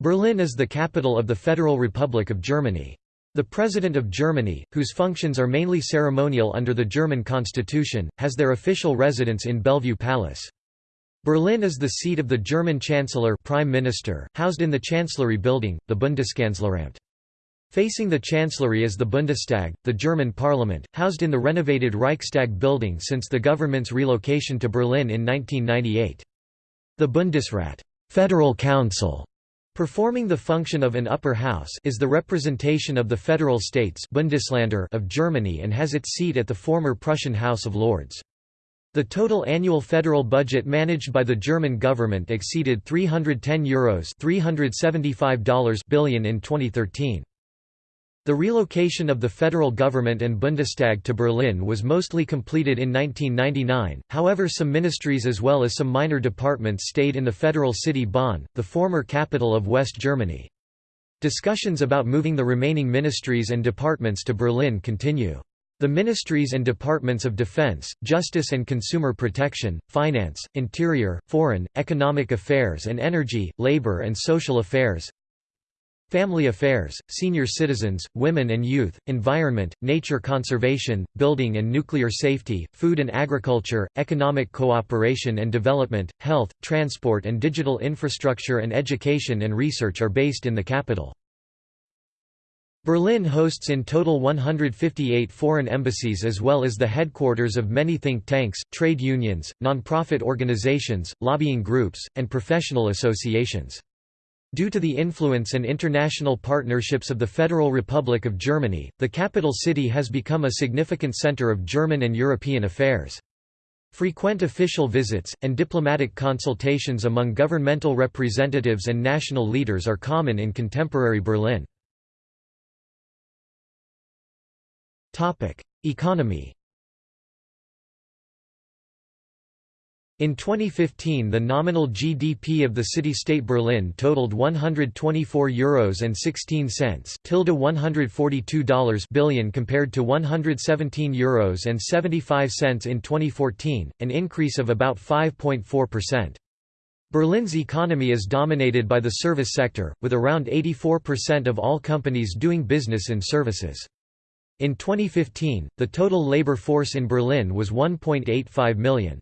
Speaker 1: Berlin is the capital of the Federal Republic of Germany. The President of Germany, whose functions are mainly ceremonial under the German constitution, has their official residence in Bellevue Palace. Berlin is the seat of the German Chancellor Prime Minister, housed in the Chancellery Building, the Bundeskanzleramt. Facing the Chancellery is the Bundestag, the German parliament, housed in the renovated Reichstag building since the government's relocation to Berlin in 1998. The Bundesrat Federal Council, performing the function of an upper house is the representation of the federal states Bundesländer of Germany and has its seat at the former Prussian House of Lords. The total annual federal budget managed by the German government exceeded €310 Euros $375 billion in 2013. The relocation of the federal government and Bundestag to Berlin was mostly completed in 1999, however some ministries as well as some minor departments stayed in the federal city Bonn, the former capital of West Germany. Discussions about moving the remaining ministries and departments to Berlin continue. The ministries and departments of Defense, Justice and Consumer Protection, Finance, Interior, Foreign, Economic Affairs and Energy, Labor and Social Affairs, Family Affairs, Senior Citizens, Women and Youth, Environment, Nature Conservation, Building and Nuclear Safety, Food and Agriculture, Economic Cooperation and Development, Health, Transport and Digital Infrastructure and Education and Research are based in the capital. Berlin hosts in total 158 foreign embassies as well as the headquarters of many think tanks, trade unions, non-profit organizations, lobbying groups, and professional associations. Due to the influence and international partnerships of the Federal Republic of Germany, the capital city has become a significant center of German and European affairs. Frequent official visits, and diplomatic consultations among governmental representatives and national leaders are common in contemporary Berlin. Economy In 2015 the nominal GDP of the city-state Berlin totaled €124 Euros and 16 cents tilde $142 billion compared to €117 Euros and 75 cents in 2014, an increase of about 5.4%. Berlin's economy is dominated by the service sector, with around 84% of all companies doing business in services. In 2015, the total labor force in Berlin was 1.85 million.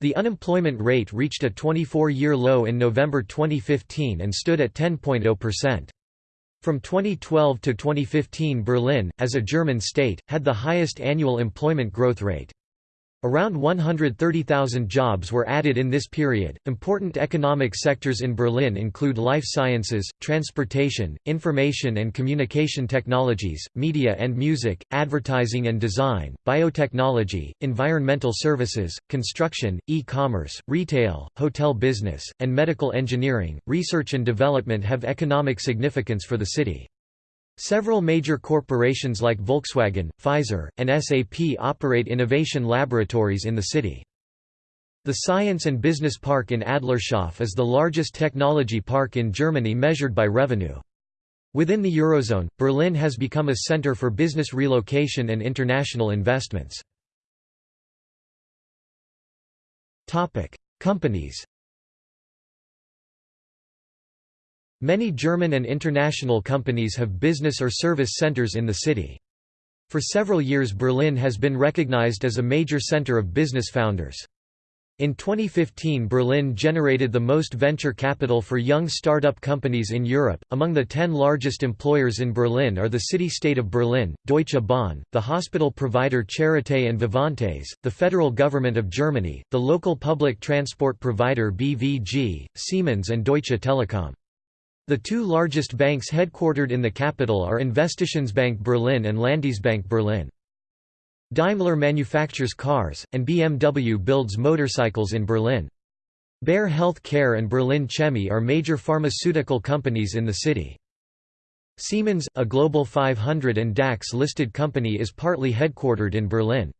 Speaker 1: The unemployment rate reached a 24-year low in November 2015 and stood at 10.0%. From 2012 to 2015 Berlin, as a German state, had the highest annual employment growth rate. Around 130,000 jobs were added in this period. Important economic sectors in Berlin include life sciences, transportation, information and communication technologies, media and music, advertising and design, biotechnology, environmental services, construction, e-commerce, retail, hotel business, and medical engineering. Research and development have economic significance for the city. Several major corporations like Volkswagen, Pfizer, and SAP operate innovation laboratories in the city. The Science and Business Park in Adlershof is the largest technology park in Germany measured by revenue. Within the Eurozone, Berlin has become a center for business relocation and international investments. Companies Many German and international companies have business or service centers in the city. For several years Berlin has been recognized as a major center of business founders. In 2015 Berlin generated the most venture capital for young startup companies in Europe. Among the 10 largest employers in Berlin are the city-state of Berlin, Deutsche Bahn, the hospital provider Charité and Vivantes, the federal government of Germany, the local public transport provider BVG, Siemens and Deutsche Telekom. The two largest banks headquartered in the capital are Investitionsbank Berlin and Landesbank Berlin. Daimler manufactures cars, and BMW builds motorcycles in Berlin. Bayer Health Care and Berlin Chemie are major pharmaceutical companies in the city. Siemens, a Global 500 and DAX-listed company is partly headquartered in Berlin.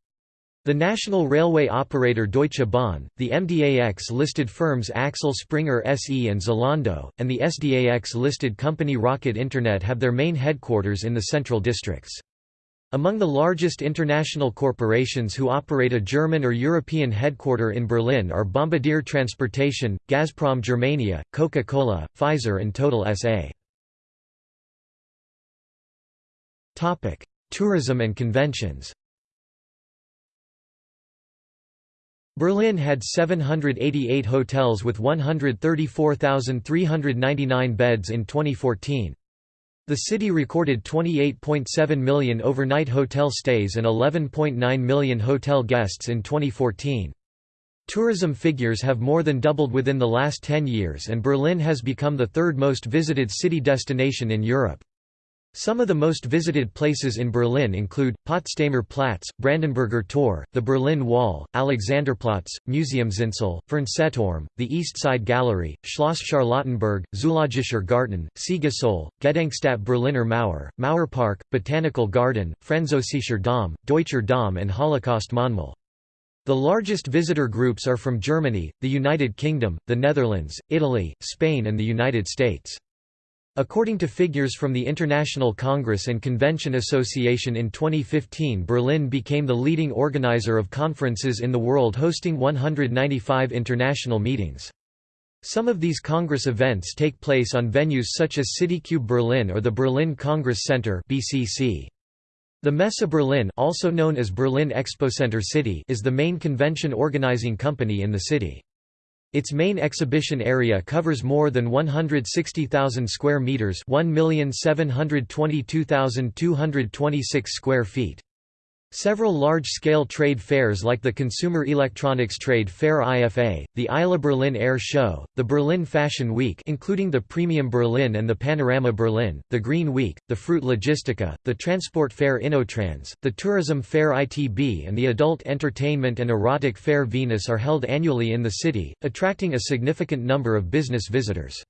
Speaker 1: The national railway operator Deutsche Bahn, the MDAX-listed firms Axel Springer SE and Zalando, and the SDAX-listed company Rocket Internet have their main headquarters in the central districts. Among the largest international corporations who operate a German or European headquarter in Berlin are Bombardier Transportation, Gazprom Germania, Coca-Cola, Pfizer and Total SA. Tourism and conventions Berlin had 788 hotels with 134,399 beds in 2014. The city recorded 28.7 million overnight hotel stays and 11.9 million hotel guests in 2014. Tourism figures have more than doubled within the last 10 years and Berlin has become the third most visited city destination in Europe. Some of the most visited places in Berlin include, Potsdamer Platz, Brandenburger Tor, the Berlin Wall, Alexanderplatz, Museumsinsel, Fernsehturm, the East Side Gallery, Schloss Charlottenburg, Zoologischer Garten, Siegessäule, Gedenkstätte Berliner Mauer, Mauerpark, Botanical Garden, Französischer Dom, Deutscher Dom and Holocaust Mahnmal. The largest visitor groups are from Germany, the United Kingdom, the Netherlands, Italy, Spain and the United States. According to figures from the International Congress and Convention Association in 2015 Berlin became the leading organizer of conferences in the world hosting 195 international meetings. Some of these Congress events take place on venues such as CityCube Berlin or the Berlin Congress Center BCC. The Messe Berlin also known as Berlin Expocenter City is the main convention organizing company in the city. Its main exhibition area covers more than 160,000 square meters, 1,722,226 square feet. Several large-scale trade fairs like the Consumer Electronics Trade Fair IFA, the ILA Berlin Air Show, the Berlin Fashion Week including the Premium Berlin and the Panorama Berlin, the Green Week, the Fruit Logistica, the Transport Fair Innotrans, the Tourism Fair ITB and the Adult Entertainment and Erotic Fair Venus are held annually in the city, attracting a significant number of business visitors.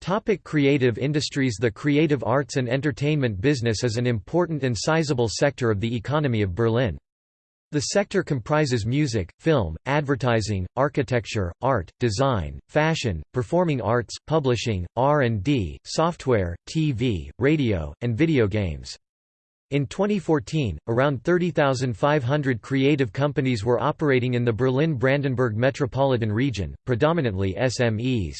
Speaker 1: Topic creative industries The creative arts and entertainment business is an important and sizable sector of the economy of Berlin. The sector comprises music, film, advertising, architecture, art, design, fashion, performing arts, publishing, R&D, software, TV, radio, and video games. In 2014, around 30,500 creative companies were operating in the Berlin-Brandenburg metropolitan region, predominantly SMEs.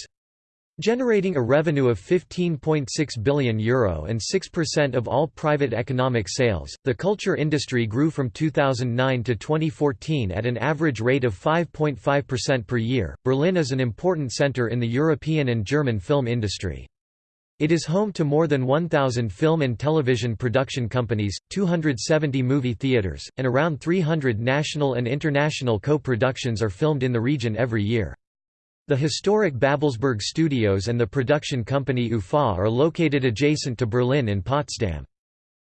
Speaker 1: Generating a revenue of €15.6 billion Euro and 6% of all private economic sales, the culture industry grew from 2009 to 2014 at an average rate of 5.5% per year. Berlin is an important center in the European and German film industry. It is home to more than 1,000 film and television production companies, 270 movie theaters, and around 300 national and international co-productions are filmed in the region every year. The historic Babelsberg Studios and the production company UFA are located adjacent to Berlin in Potsdam.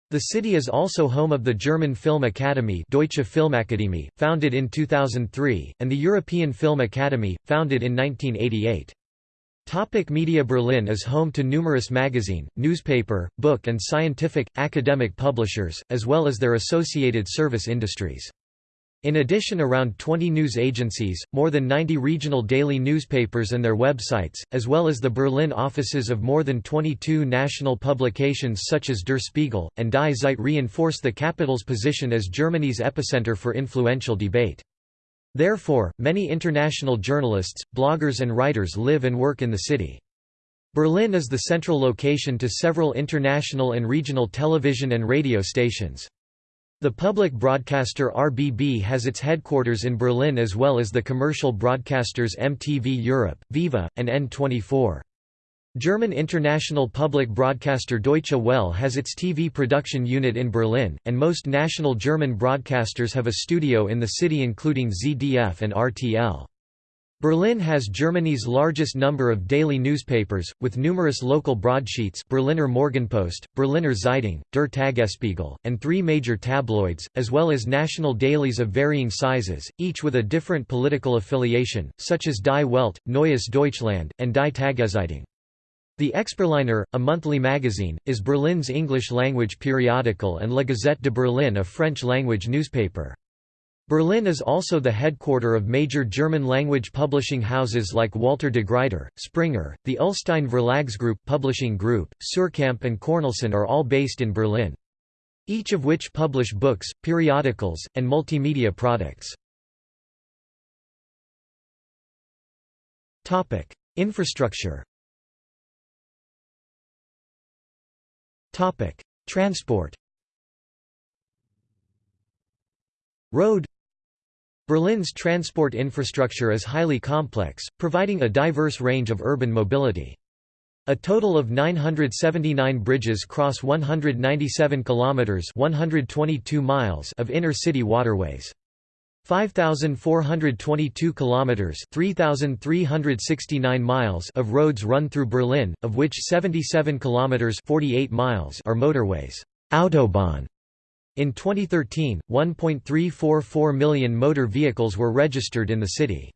Speaker 1: The city is also home of the German Film Academy Deutsche Filmakademie, founded in 2003, and the European Film Academy, founded in 1988. Topic media Berlin is home to numerous magazine, newspaper, book and scientific, academic publishers, as well as their associated service industries. In addition around 20 news agencies, more than 90 regional daily newspapers and their websites, as well as the Berlin offices of more than 22 national publications such as Der Spiegel, and Die Zeit reinforce the capital's position as Germany's epicenter for influential debate. Therefore, many international journalists, bloggers and writers live and work in the city. Berlin is the central location to several international and regional television and radio stations. The public broadcaster RBB has its headquarters in Berlin as well as the commercial broadcasters MTV Europe, Viva, and N24. German international public broadcaster Deutsche Welle has its TV production unit in Berlin, and most national German broadcasters have a studio in the city including ZDF and RTL. Berlin has Germany's largest number of daily newspapers, with numerous local broadsheets Berliner Morgenpost, Berliner Zeitung, Der Tagesspiegel, and three major tabloids, as well as national dailies of varying sizes, each with a different political affiliation, such as Die Welt, Neues Deutschland, and Die Tageszeitung. The Exberliner, a monthly magazine, is Berlin's English-language periodical and La Gazette de Berlin a French-language newspaper. Berlin is also the headquarter of major German-language publishing houses like Walter de Gruyter, Springer, the Ullstein Verlagsgruppe publishing group, Suhrkamp and Cornelsen are all based in Berlin. Each of which publish books, periodicals, and multimedia products. Infrastructure Transport Road Berlin's transport infrastructure is highly complex, providing a diverse range of urban mobility. A total of 979 bridges cross 197 kilometers (122 miles) of inner-city waterways. 5422 kilometers (3369 miles) of roads run through Berlin, of which 77 kilometers (48 miles) are motorways. Autobahn in 2013, 1.344 million motor vehicles were registered in the city.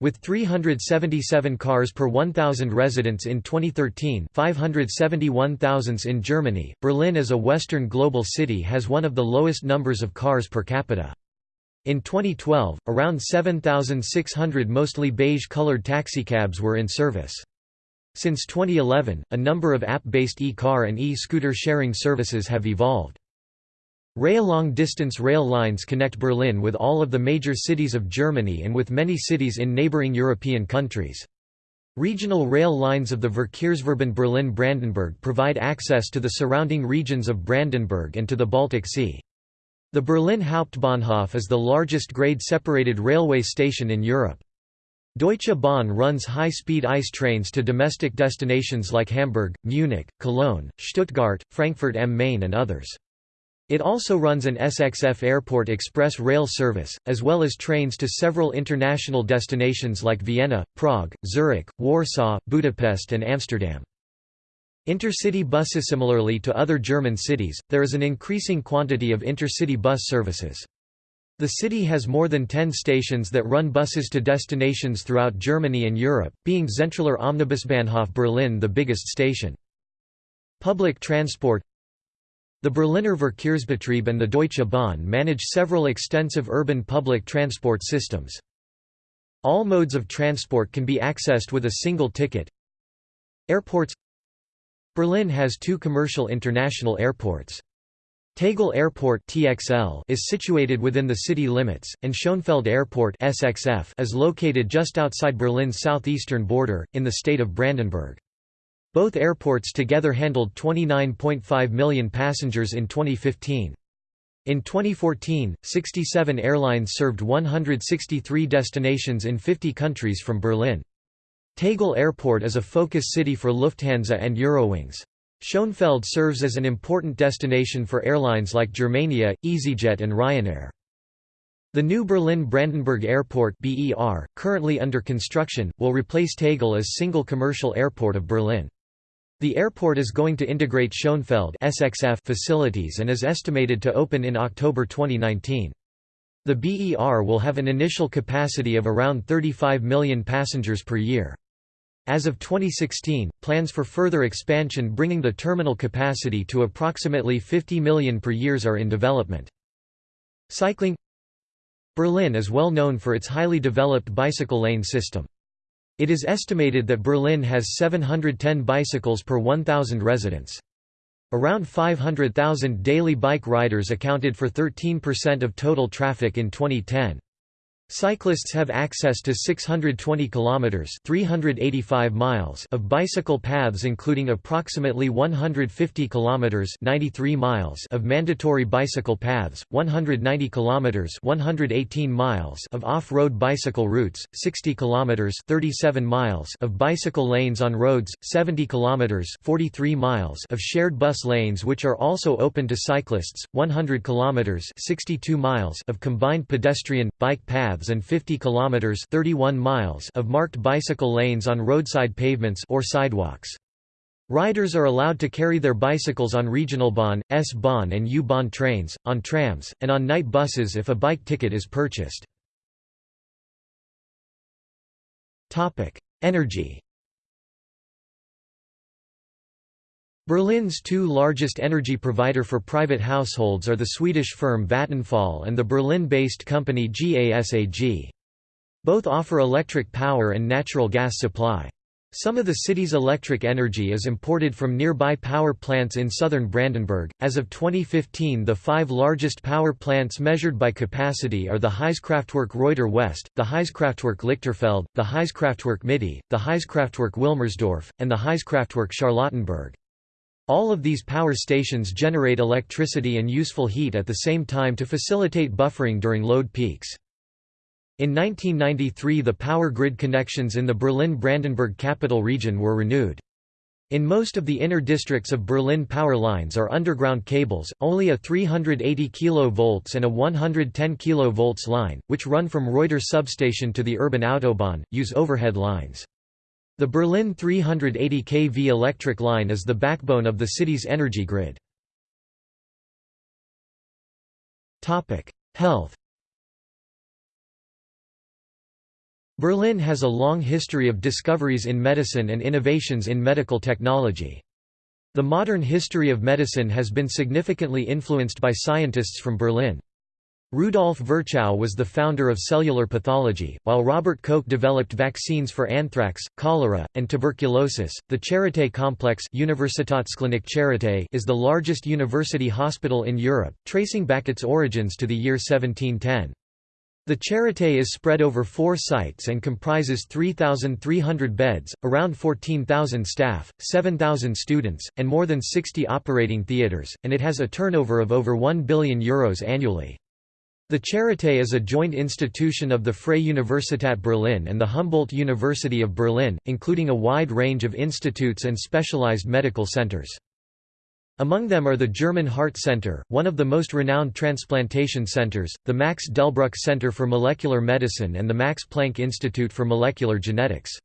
Speaker 1: With 377 cars per 1,000 residents in 2013 571,000 in Germany, Berlin as a Western global city has one of the lowest numbers of cars per capita. In 2012, around 7,600 mostly beige-colored taxicabs were in service. Since 2011, a number of app-based e-car and e-scooter sharing services have evolved. Rail long-distance rail lines connect Berlin with all of the major cities of Germany and with many cities in neighboring European countries. Regional rail lines of the Verkehrsverbund Berlin-Brandenburg provide access to the surrounding regions of Brandenburg and to the Baltic Sea. The Berlin Hauptbahnhof is the largest grade-separated railway station in Europe. Deutsche Bahn runs high-speed ICE trains to domestic destinations like Hamburg, Munich, Cologne, Stuttgart, Frankfurt am Main and others. It also runs an SXF Airport Express rail service, as well as trains to several international destinations like Vienna, Prague, Zurich, Warsaw, Budapest and Amsterdam. Intercity buses Similarly to other German cities, there is an increasing quantity of intercity bus services. The city has more than 10 stations that run buses to destinations throughout Germany and Europe, being Zentraler Omnibusbahnhof Berlin the biggest station. Public transport the Berliner Verkehrsbetrieb and the Deutsche Bahn manage several extensive urban public transport systems. All modes of transport can be accessed with a single ticket. Airports Berlin has two commercial international airports. Tegel Airport (TXL) is situated within the city limits, and Schönefeld Airport (SXF) is located just outside Berlin's southeastern border in the state of Brandenburg. Both airports together handled 29.5 million passengers in 2015. In 2014, 67 airlines served 163 destinations in 50 countries from Berlin. Tegel Airport is a focus city for Lufthansa and Eurowings. Schönefeld serves as an important destination for airlines like Germania, EasyJet and Ryanair. The new Berlin-Brandenburg Airport BER, currently under construction, will replace Tegel as single commercial airport of Berlin. The airport is going to integrate Schönefeld SXF facilities and is estimated to open in October 2019. The BER will have an initial capacity of around 35 million passengers per year. As of 2016, plans for further expansion bringing the terminal capacity to approximately 50 million per year are in development. Cycling Berlin is well known for its highly developed bicycle lane system. It is estimated that Berlin has 710 bicycles per 1,000 residents. Around 500,000 daily bike riders accounted for 13% of total traffic in 2010. Cyclists have access to 620 kilometers (385 miles) of bicycle paths including approximately 150 kilometers (93 miles) of mandatory bicycle paths, 190 kilometers (118 miles) of off-road bicycle routes, 60 kilometers (37 miles) of bicycle lanes on roads, 70 kilometers (43 miles) of shared bus lanes which are also open to cyclists, 100 kilometers (62 miles) of combined pedestrian bike paths paths and 50 kilometers (31 miles) of marked bicycle lanes on roadside pavements or sidewalks. Riders are allowed to carry their bicycles on regional Bahn, S-Bahn and U-Bahn trains, on trams, and on night buses if a bike ticket is purchased. Energy Berlin's two largest energy provider for private households are the Swedish firm Vattenfall and the Berlin-based company GASAG. Both offer electric power and natural gas supply. Some of the city's electric energy is imported from nearby power plants in southern Brandenburg. As of 2015, the five largest power plants measured by capacity are the Heizkraftwerk Reuter West, the Heizkraftwerk Lichterfelde, the Heizkraftwerk Mitte, the Heizkraftwerk Wilmersdorf, and the Heizkraftwerk Charlottenburg. All of these power stations generate electricity and useful heat at the same time to facilitate buffering during load peaks. In 1993 the power grid connections in the Berlin-Brandenburg capital region were renewed. In most of the inner districts of Berlin power lines are underground cables, only a 380 kV and a 110 kV line, which run from Reuter substation to the urban Autobahn, use overhead lines. The Berlin 380 kV electric line is the backbone of the city's energy grid. Health Berlin has a long history of discoveries in medicine and innovations in medical technology. The modern history of medicine has been significantly influenced by scientists from Berlin. Rudolf Virchow was the founder of cellular pathology, while Robert Koch developed vaccines for anthrax, cholera, and tuberculosis. The Charité complex Universitätsklinik Charité is the largest university hospital in Europe, tracing back its origins to the year 1710. The Charité is spread over four sites and comprises 3,300 beds, around 14,000 staff, 7,000 students, and more than 60 operating theatres, and it has a turnover of over €1 billion Euros annually. The Charité is a joint institution of the Freie Universität Berlin and the Humboldt University of Berlin, including a wide range of institutes and specialized medical centers. Among them are the German Heart Center, one of the most renowned transplantation centers, the Max Delbruck Center for Molecular Medicine and the Max Planck Institute for Molecular Genetics.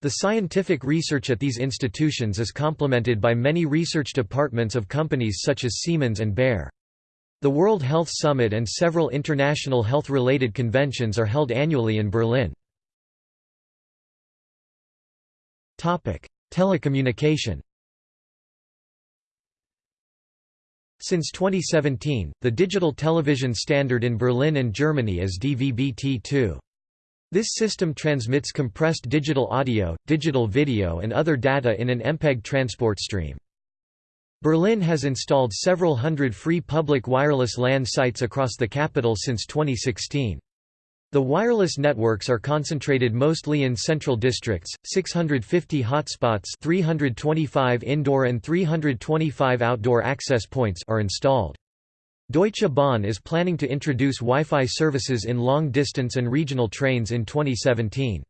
Speaker 1: The scientific research at these institutions is complemented by many research departments of companies such as Siemens and Bayer. The World Health Summit and several international health-related conventions are held annually in Berlin. Telecommunication Since 2017, the digital television standard in Berlin and Germany is DVB-T2. This system transmits compressed digital audio, digital video and other data in an MPEG transport stream. Berlin has installed several hundred free public wireless LAN sites across the capital since 2016. The wireless networks are concentrated mostly in central districts, 650 hotspots 325 indoor and 325 outdoor access points are installed. Deutsche Bahn is planning to introduce Wi-Fi services in long-distance and regional trains in 2017.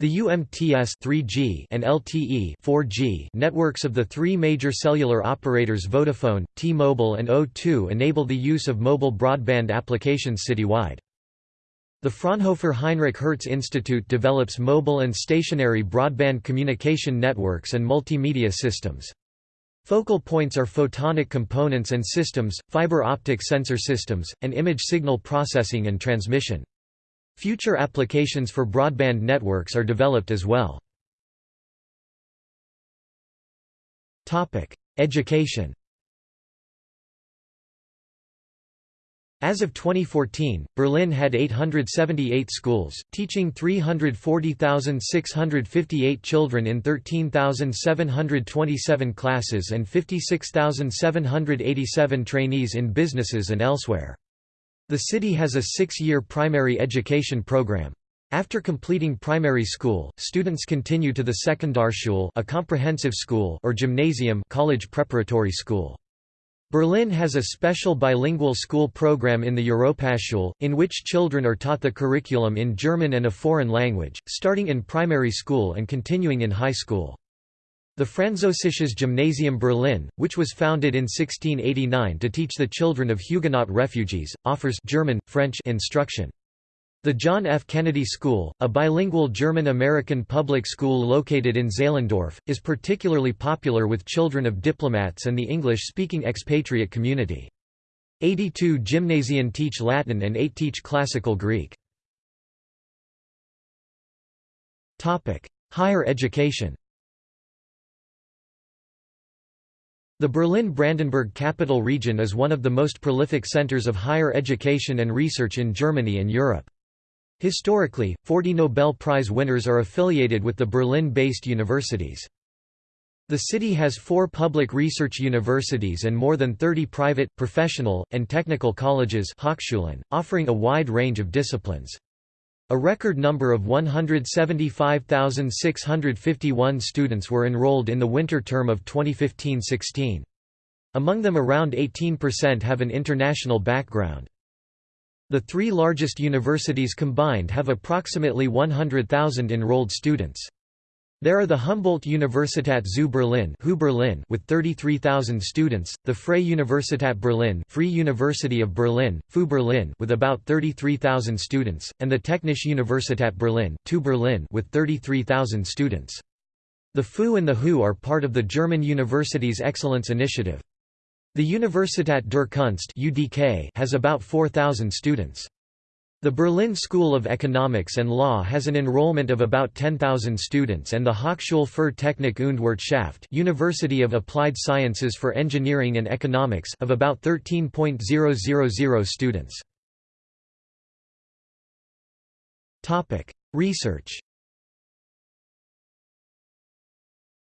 Speaker 1: The UMTS 3G and LTE 4G networks of the three major cellular operators Vodafone, T-Mobile and O2 enable the use of mobile broadband applications citywide. The Fraunhofer Heinrich Hertz Institute develops mobile and stationary broadband communication networks and multimedia systems. Focal points are photonic components and systems, fiber optic sensor systems, and image signal processing and transmission. Future applications for broadband networks are developed as well. Education As of 2014, Berlin had 878 schools, teaching 340,658 children in 13,727 classes and 56,787 trainees in businesses and elsewhere. The city has a six-year primary education program. After completing primary school, students continue to the Sekundarschule a comprehensive school or gymnasium college preparatory school. Berlin has a special bilingual school program in the Europaschule, in which children are taught the curriculum in German and a foreign language, starting in primary school and continuing in high school. The Französisches Gymnasium Berlin, which was founded in 1689 to teach the children of Huguenot refugees, offers German, French instruction. The John F. Kennedy School, a bilingual German-American public school located in Zehlendorf, is particularly popular with children of diplomats and the English-speaking expatriate community. 82 gymnasium teach Latin and 8 teach classical Greek. Higher education The Berlin-Brandenburg capital region is one of the most prolific centers of higher education and research in Germany and Europe. Historically, 40 Nobel Prize winners are affiliated with the Berlin-based universities. The city has four public research universities and more than 30 private, professional, and technical colleges offering a wide range of disciplines. A record number of 175,651 students were enrolled in the winter term of 2015–16. Among them around 18% have an international background. The three largest universities combined have approximately 100,000 enrolled students. There are the Humboldt-Universität zu Berlin, Berlin with 33,000 students, the Freie Universität Berlin, Free University of Berlin, FU Berlin with about 33,000 students, and the Technische Universität Berlin, TU Berlin with 33,000 students. The FU and the HU are part of the German Universities Excellence Initiative. The Universität der Kunst (UDK) has about 4,000 students. The Berlin School of Economics and Law has an enrollment of about 10,000 students and the Hochschule für Technik und Wirtschaft University of Applied Sciences for Engineering and Economics of about 13.000 students. Research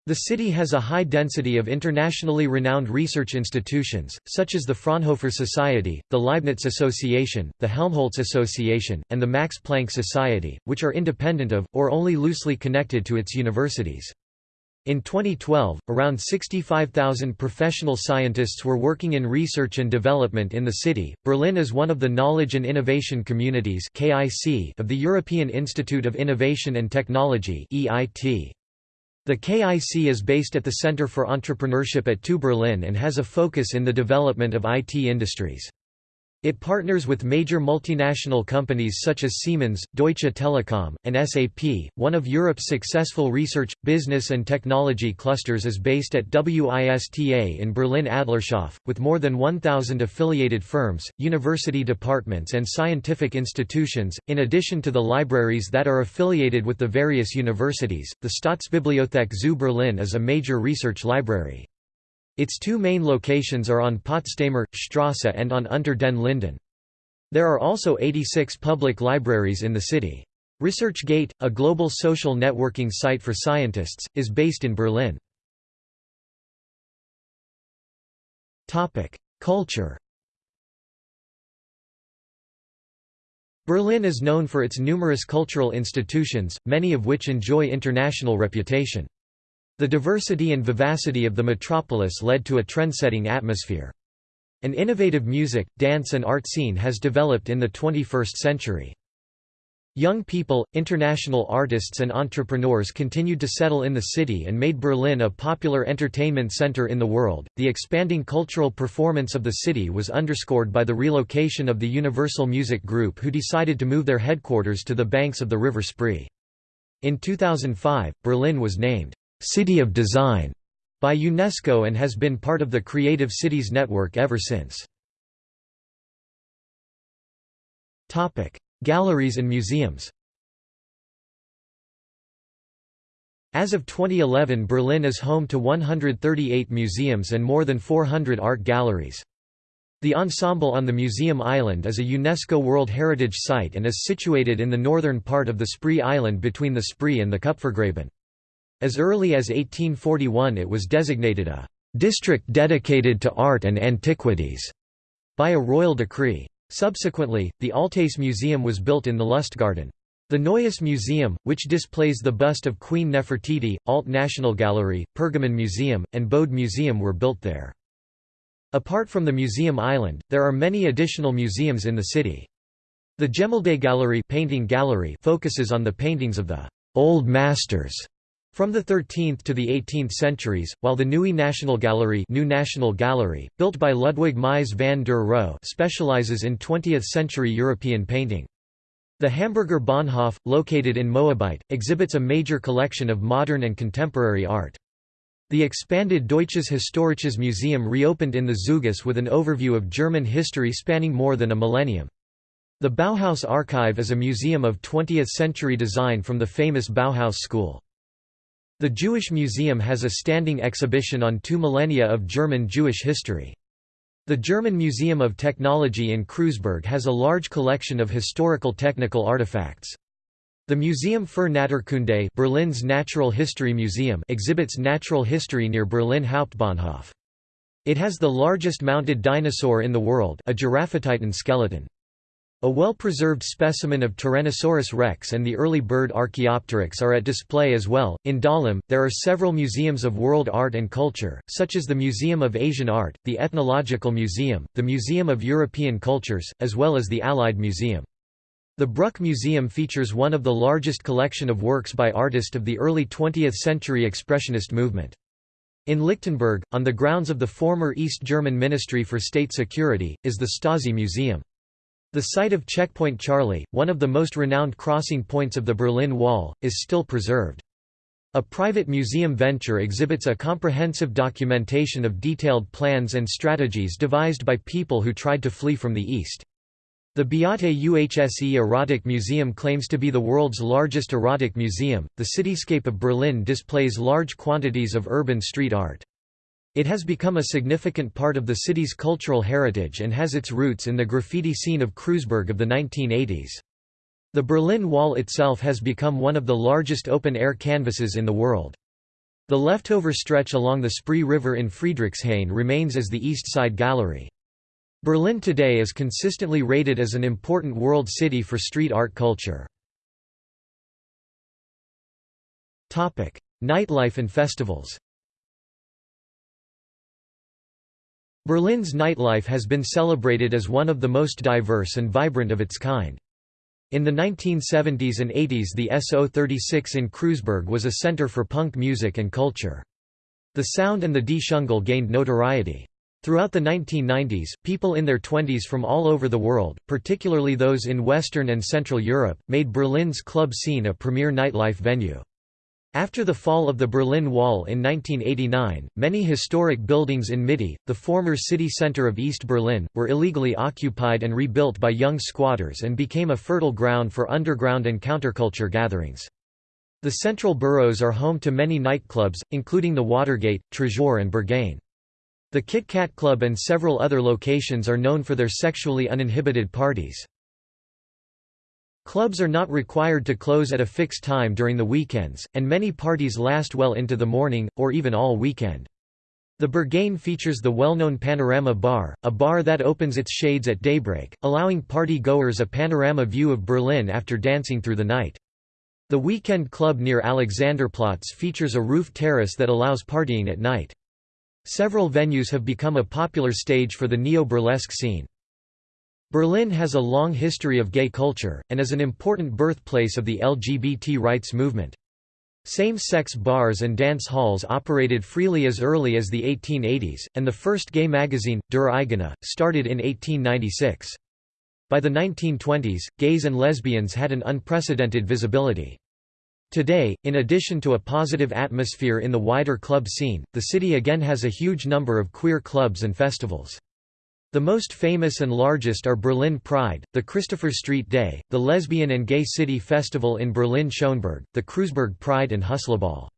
Speaker 1: The city has a high density of internationally renowned research institutions, such as the Fraunhofer Society, the Leibniz Association, the Helmholtz Association, and the Max Planck Society, which are independent of, or only loosely connected to its universities. In 2012, around 65,000 professional scientists were working in research and development in the city. Berlin is one of the Knowledge and Innovation Communities (KIC) of the European Institute of Innovation and Technology (EIT). The KIC is based at the Center for Entrepreneurship at TU Berlin and has a focus in the development of IT industries. It partners with major multinational companies such as Siemens, Deutsche Telekom, and SAP. One of Europe's successful research, business, and technology clusters is based at WISTA in Berlin Adlershof, with more than 1,000 affiliated firms, university departments, and scientific institutions, in addition to the libraries that are affiliated with the various universities. The Staatsbibliothek zu Berlin is a major research library. Its two main locations are on Potsdamer, Strasse and on Unter den Linden. There are also 86 public libraries in the city. ResearchGate, a global social networking site for scientists, is based in Berlin. Culture Berlin is known for its numerous cultural institutions, many of which enjoy international reputation. The diversity and vivacity of the metropolis led to a trend-setting atmosphere. An innovative music, dance and art scene has developed in the 21st century. Young people, international artists and entrepreneurs continued to settle in the city and made Berlin a popular entertainment center in the world. The expanding cultural performance of the city was underscored by the relocation of the Universal Music Group who decided to move their headquarters to the banks of the River Spree. In 2005, Berlin was named City of Design by UNESCO and has been part of the Creative Cities Network ever since. Galleries and museums As of 2011 Berlin is home to 138 museums and more than 400 art galleries. The ensemble on the Museum Island is a UNESCO World Heritage Site and is situated in the northern part of the Spree Island between the Spree and the Kupfergraben. As early as 1841 it was designated a «district dedicated to art and antiquities» by a royal decree. Subsequently, the Altes Museum was built in the Lustgarten. The Neues Museum, which displays the bust of Queen Nefertiti, Alt National Gallery, Pergamon Museum, and Bode Museum were built there. Apart from the Museum Island, there are many additional museums in the city. The Gallery, painting gallery focuses on the paintings of the «old masters» From the 13th to the 18th centuries, while the Nieuwe National Gallery, New National Gallery built by Ludwig Mies van der Rohe specializes in 20th-century European painting. The Hamburger Bahnhof, located in Moabit, exhibits a major collection of modern and contemporary art. The expanded Deutsches Historisches Museum reopened in the Zeughaus with an overview of German history spanning more than a millennium. The Bauhaus Archive is a museum of 20th-century design from the famous Bauhaus School. The Jewish Museum has a standing exhibition on two millennia of German Jewish history. The German Museum of Technology in Kreuzberg has a large collection of historical technical artifacts. The Museum für Naturkunde Berlin's Natural History Museum exhibits natural history near Berlin Hauptbahnhof. It has the largest mounted dinosaur in the world a Giraffatitan skeleton. A well-preserved specimen of Tyrannosaurus rex and the early bird Archaeopteryx are at display as well. In Dahlem, there are several museums of world art and culture, such as the Museum of Asian Art, the Ethnological Museum, the Museum of European Cultures, as well as the Allied Museum. The Brücke Museum features one of the largest collection of works by artists of the early 20th-century Expressionist movement. In Lichtenberg, on the grounds of the former East German Ministry for State Security, is the Stasi Museum. The site of Checkpoint Charlie, one of the most renowned crossing points of the Berlin Wall, is still preserved. A private museum venture exhibits a comprehensive documentation of detailed plans and strategies devised by people who tried to flee from the East. The Beate UHSE Erotic Museum claims to be the world's largest erotic museum. The cityscape of Berlin displays large quantities of urban street art. It has become a significant part of the city's cultural heritage and has its roots in the graffiti scene of Kreuzberg of the 1980s. The Berlin Wall itself has become one of the largest open-air canvases in the world. The leftover stretch along the Spree River in Friedrichshain remains as the East Side Gallery. Berlin today is consistently rated as an important world city for street art culture. Nightlife and festivals Berlin's nightlife has been celebrated as one of the most diverse and vibrant of its kind. In the 1970s and 80s the SO36 in Kreuzberg was a center for punk music and culture. The sound and the Die gained notoriety. Throughout the 1990s, people in their 20s from all over the world, particularly those in Western and Central Europe, made Berlin's club scene a premier nightlife venue. After the fall of the Berlin Wall in 1989, many historic buildings in Mitte, the former city center of East Berlin, were illegally occupied and rebuilt by young squatters and became a fertile ground for underground and counterculture gatherings. The central boroughs are home to many nightclubs, including the Watergate, Tresor and Berghain. The Kit Kat Club and several other locations are known for their sexually uninhibited parties. Clubs are not required to close at a fixed time during the weekends, and many parties last well into the morning, or even all weekend. The Berghain features the well-known Panorama Bar, a bar that opens its shades at daybreak, allowing party-goers a panorama view of Berlin after dancing through the night. The Weekend Club near Alexanderplatz features a roof terrace that allows partying at night. Several venues have become a popular stage for the neo-burlesque scene. Berlin has a long history of gay culture, and is an important birthplace of the LGBT rights movement. Same-sex bars and dance halls operated freely as early as the 1880s, and the first gay magazine, Der Eigene, started in 1896. By the 1920s, gays and lesbians had an unprecedented visibility. Today, in addition to a positive atmosphere in the wider club scene, the city again has a huge number of queer clubs and festivals. The most famous and largest are Berlin Pride, the Christopher Street Day, the Lesbian and Gay City Festival in Berlin-Schöneberg, the Kreuzberg Pride and Hustlaball.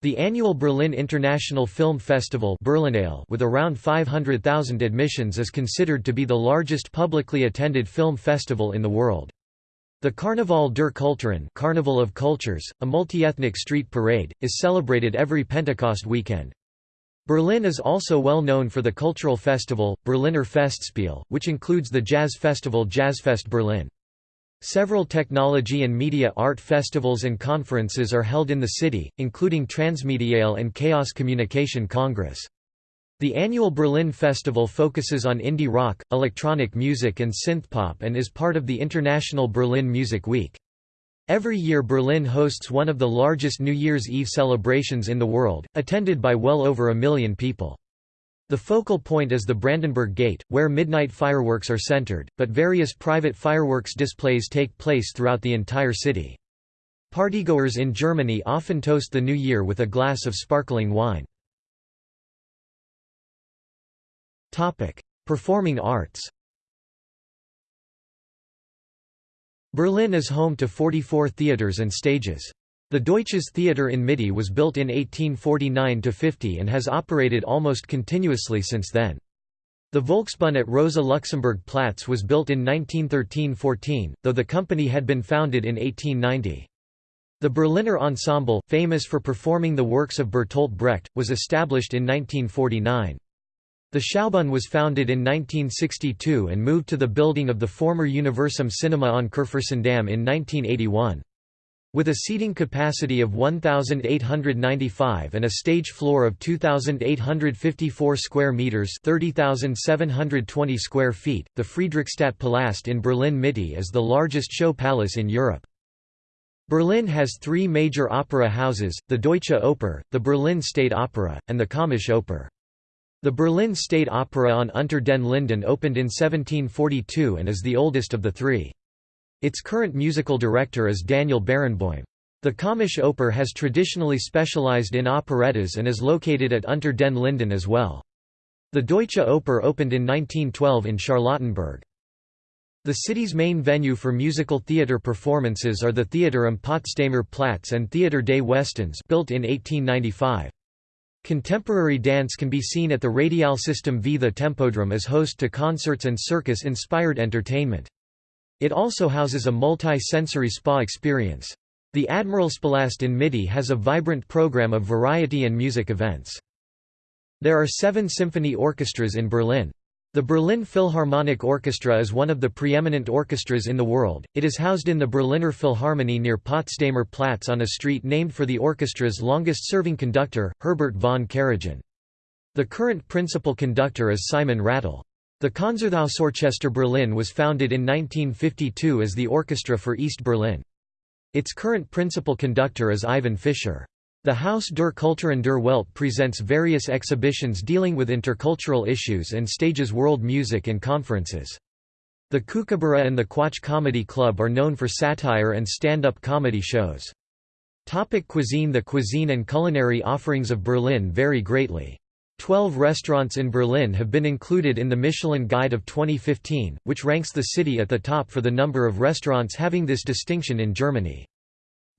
Speaker 1: The annual Berlin International Film Festival with around 500,000 admissions is considered to be the largest publicly attended film festival in the world. The Karneval der Kulturen Carnival of Cultures, a multi-ethnic street parade, is celebrated every Pentecost weekend. Berlin is also well known for the cultural festival, Berliner Festspiel, which includes the jazz festival Jazzfest Berlin. Several technology and media art festivals and conferences are held in the city, including Transmediale and Chaos Communication Congress. The annual Berlin Festival focuses on indie rock, electronic music and synthpop and is part of the International Berlin Music Week. Every year Berlin hosts one of the largest New Year's Eve celebrations in the world, attended by well over a million people. The focal point is the Brandenburg Gate, where midnight fireworks are centered, but various private fireworks displays take place throughout the entire city. Partygoers in Germany often toast the new year with a glass of sparkling wine. Performing arts Berlin is home to 44 theaters and stages. The Deutsches Theater in Mitte was built in 1849–50 and has operated almost continuously since then. The Volksbühne at Rosa Luxemburg Platz was built in 1913–14, though the company had been founded in 1890. The Berliner Ensemble, famous for performing the works of Bertolt Brecht, was established in 1949. The Schaubühne was founded in 1962 and moved to the building of the former Universum Cinema on Kurfürstendamm in 1981. With a seating capacity of 1,895 and a stage floor of 2,854 square meters (30,720 square feet), the Friedrichstadt Palast in Berlin Mitte is the largest show palace in Europe. Berlin has three major opera houses, the Deutsche Oper, the Berlin State Opera, and the Komische Oper. The Berlin State Opera on Unter den Linden opened in 1742 and is the oldest of the three. Its current musical director is Daniel Barenboim. The Komische Oper has traditionally specialized in operettas and is located at Unter den Linden as well. The Deutsche Oper opened in 1912 in Charlottenburg. The city's main venue for musical theatre performances are the Theater am Potsdamer Platz and Theater des Westens built in 1895. Contemporary dance can be seen at the Radialsystem V. The Tempodrom as host to concerts and circus-inspired entertainment. It also houses a multi-sensory spa experience. The Admiralspalast in Mitte has a vibrant program of variety and music events. There are seven symphony orchestras in Berlin. The Berlin Philharmonic Orchestra is one of the preeminent orchestras in the world. It is housed in the Berliner Philharmonie near Potsdamer Platz on a street named for the orchestra's longest-serving conductor, Herbert von Karajan. The current principal conductor is Simon Rattle. The Konzerthausorchester Berlin was founded in 1952 as the orchestra for East Berlin. Its current principal conductor is Ivan Fischer. The Haus der Kulturen der Welt presents various exhibitions dealing with intercultural issues and stages world music and conferences. The Kookaburra and the Quatsch Comedy Club are known for satire and stand-up comedy shows. Topic cuisine The cuisine and culinary offerings of Berlin vary greatly. Twelve restaurants in Berlin have been included in the Michelin Guide of 2015, which ranks the city at the top for the number of restaurants having this distinction in Germany.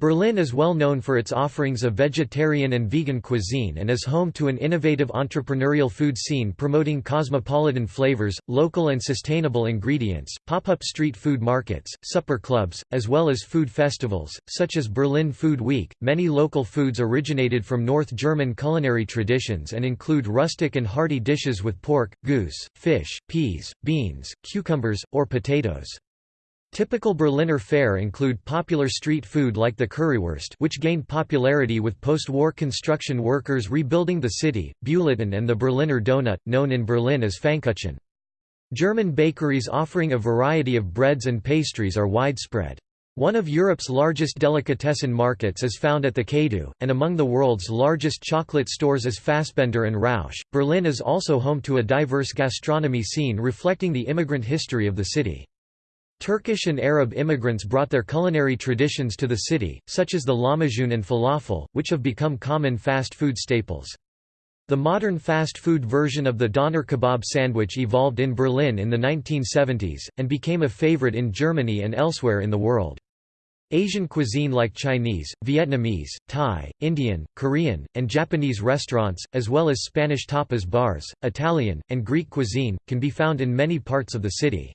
Speaker 1: Berlin is well known for its offerings of vegetarian and vegan cuisine and is home to an innovative entrepreneurial food scene promoting cosmopolitan flavors, local and sustainable ingredients, pop-up street food markets, supper clubs, as well as food festivals, such as Berlin Food Week. Many local foods originated from North German culinary traditions and include rustic and hearty dishes with pork, goose, fish, peas, beans, cucumbers, or potatoes. Typical Berliner fare include popular street food like the currywurst which gained popularity with post-war construction workers rebuilding the city, Bulletin and the Berliner Donut, known in Berlin as Pfannkuchen. German bakeries offering a variety of breads and pastries are widespread. One of Europe's largest delicatessen markets is found at the KaDeWe, and among the world's largest chocolate stores is Fassbender and Rausch. Berlin is also home to a diverse gastronomy scene reflecting the immigrant history of the city. Turkish and Arab immigrants brought their culinary traditions to the city, such as the lahmacun and falafel, which have become common fast food staples. The modern fast food version of the doner kebab sandwich evolved in Berlin in the 1970s, and became a favorite in Germany and elsewhere in the world. Asian cuisine like Chinese, Vietnamese, Thai, Indian, Korean, and Japanese restaurants, as well as Spanish tapas bars, Italian, and Greek cuisine, can be found in many parts of the city.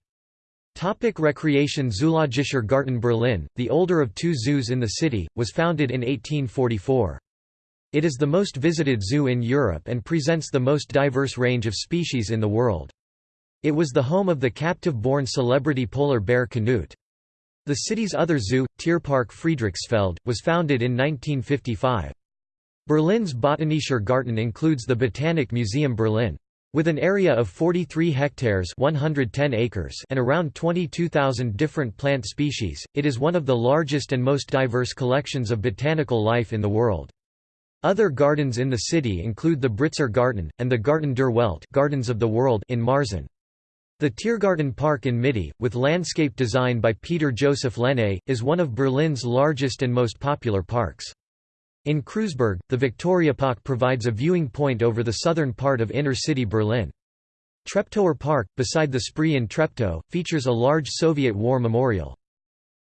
Speaker 1: Topic recreation Zoologischer Garten Berlin, the older of two zoos in the city, was founded in 1844. It is the most visited zoo in Europe and presents the most diverse range of species in the world. It was the home of the captive-born celebrity polar bear Knut. The city's other zoo, Tierpark Friedrichsfeld, was founded in 1955. Berlin's Botanischer Garten includes the Botanic Museum Berlin. With an area of 43 hectares 110 acres and around 22,000 different plant species, it is one of the largest and most diverse collections of botanical life in the world. Other gardens in the city include the Britzer Garten, and the Garten der Welt Gardens of the World in Marzahn. The Tiergarten Park in Mitte, with landscape design by Peter Joseph Lenne, is one of Berlin's largest and most popular parks. In Kreuzberg, the Viktoriapark provides a viewing point over the southern part of inner-city Berlin. Treptower Park, beside the Spree in Treptow, features a large Soviet war memorial.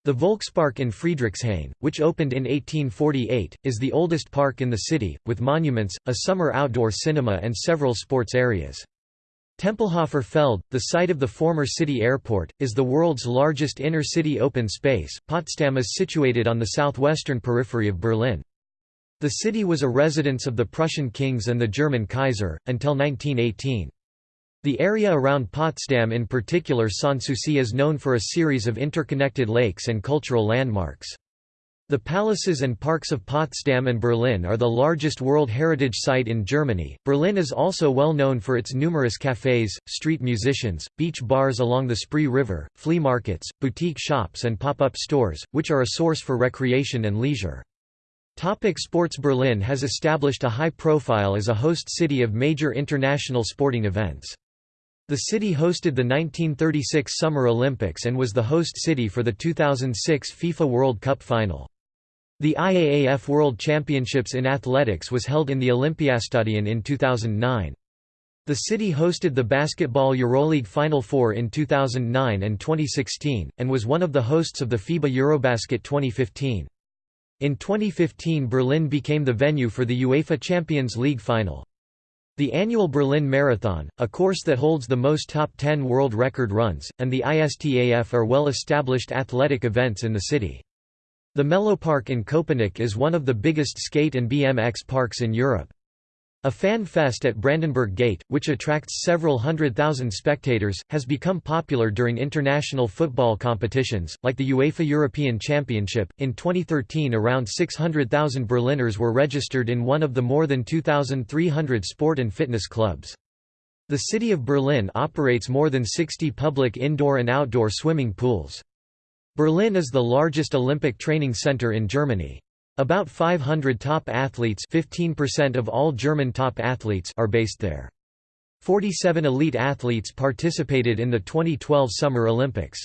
Speaker 1: The Volkspark in Friedrichshain, which opened in 1848, is the oldest park in the city, with monuments, a summer outdoor cinema and several sports areas. Tempelhofer Feld, the site of the former city airport, is the world's largest inner-city open space. Potsdam is situated on the southwestern periphery of Berlin. The city was a residence of the Prussian kings and the German Kaiser, until 1918. The area around Potsdam in particular Sanssouci is known for a series of interconnected lakes and cultural landmarks. The palaces and parks of Potsdam and Berlin are the largest World Heritage Site in Germany. Berlin is also well known for its numerous cafes, street musicians, beach bars along the Spree River, flea markets, boutique shops, and pop up stores, which are a source for recreation and leisure. Topic sports Berlin has established a high profile as a host city of major international sporting events. The city hosted the 1936 Summer Olympics and was the host city for the 2006 FIFA World Cup final. The IAAF World Championships in Athletics was held in the Olympiastadion in 2009. The city hosted the Basketball EuroLeague Final Four in 2009 and 2016, and was one of the hosts of the FIBA Eurobasket 2015. In 2015 Berlin became the venue for the UEFA Champions League final. The annual Berlin Marathon, a course that holds the most top 10 world record runs, and the ISTAF are well-established athletic events in the city. The Mellowpark in Köpenick is one of the biggest skate and BMX parks in Europe. A fan fest at Brandenburg Gate, which attracts several hundred thousand spectators, has become popular during international football competitions, like the UEFA European Championship. In 2013, around 600,000 Berliners were registered in one of the more than 2,300 sport and fitness clubs. The city of Berlin operates more than 60 public indoor and outdoor swimming pools. Berlin is the largest Olympic training center in Germany. About 500 top athletes 15% of all German top athletes are based there. 47 elite athletes participated in the 2012 Summer Olympics.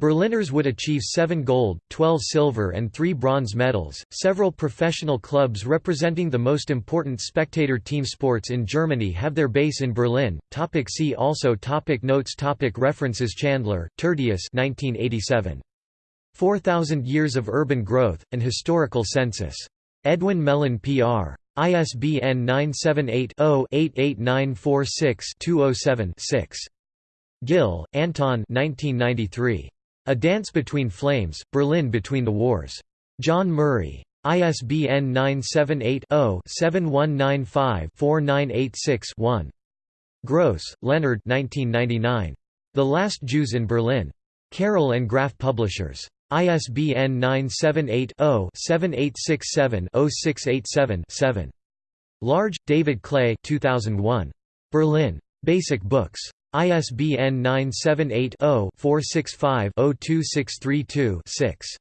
Speaker 1: Berliners would achieve 7 gold, 12 silver and 3 bronze medals. Several professional clubs representing the most important spectator team sports in Germany have their base in Berlin. Topic see also topic Notes topic References Chandler, Tertius 1987. 4,000 Years of Urban Growth, and Historical Census. Edwin Mellen Pr. ISBN 978-0-88946-207-6. Gill, Anton A Dance Between Flames, Berlin Between the Wars. John Murray. ISBN 978-0-7195-4986-1. Gross, Leonard The Last Jews in Berlin. Carroll and Graf Publishers. ISBN 978-0-7867-0687-7. Large, David Clay 2001. Berlin. Basic Books. ISBN 978-0-465-02632-6.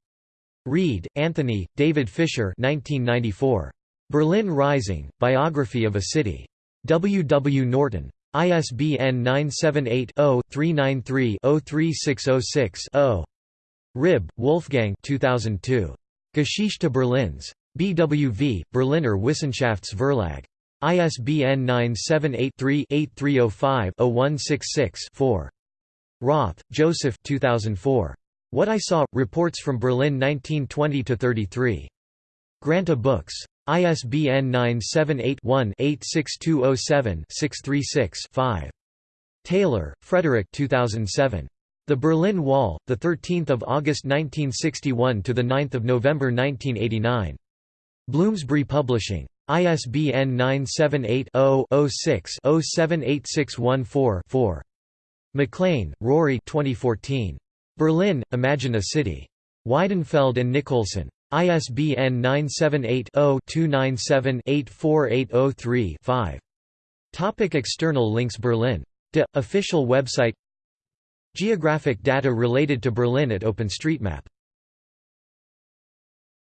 Speaker 1: Read, Anthony, David Fisher 1994. Berlin Rising, Biography of a City. W. W. Norton. ISBN 978 0 393 03606 0. Rib, Wolfgang 2002. Geschichte Berlins. BWV, Berliner Wissenschaftsverlag. ISBN 978-3-8305-0166-4. Roth, Joseph 2004. What I Saw – Reports from Berlin 1920–33. Granta Books. ISBN 978-1-86207-636-5. Taylor, Frederick 2007. The Berlin Wall, 13 August 1961 – to 9 November 1989. Bloomsbury Publishing. ISBN 978-0-06-078614-4. MacLean, Rory 2014. Berlin, Imagine a City. Weidenfeld and Nicolson. ISBN 978-0-297-84803-5. Topic external links Berlin. De, official website Geographic data related to Berlin at OpenStreetMap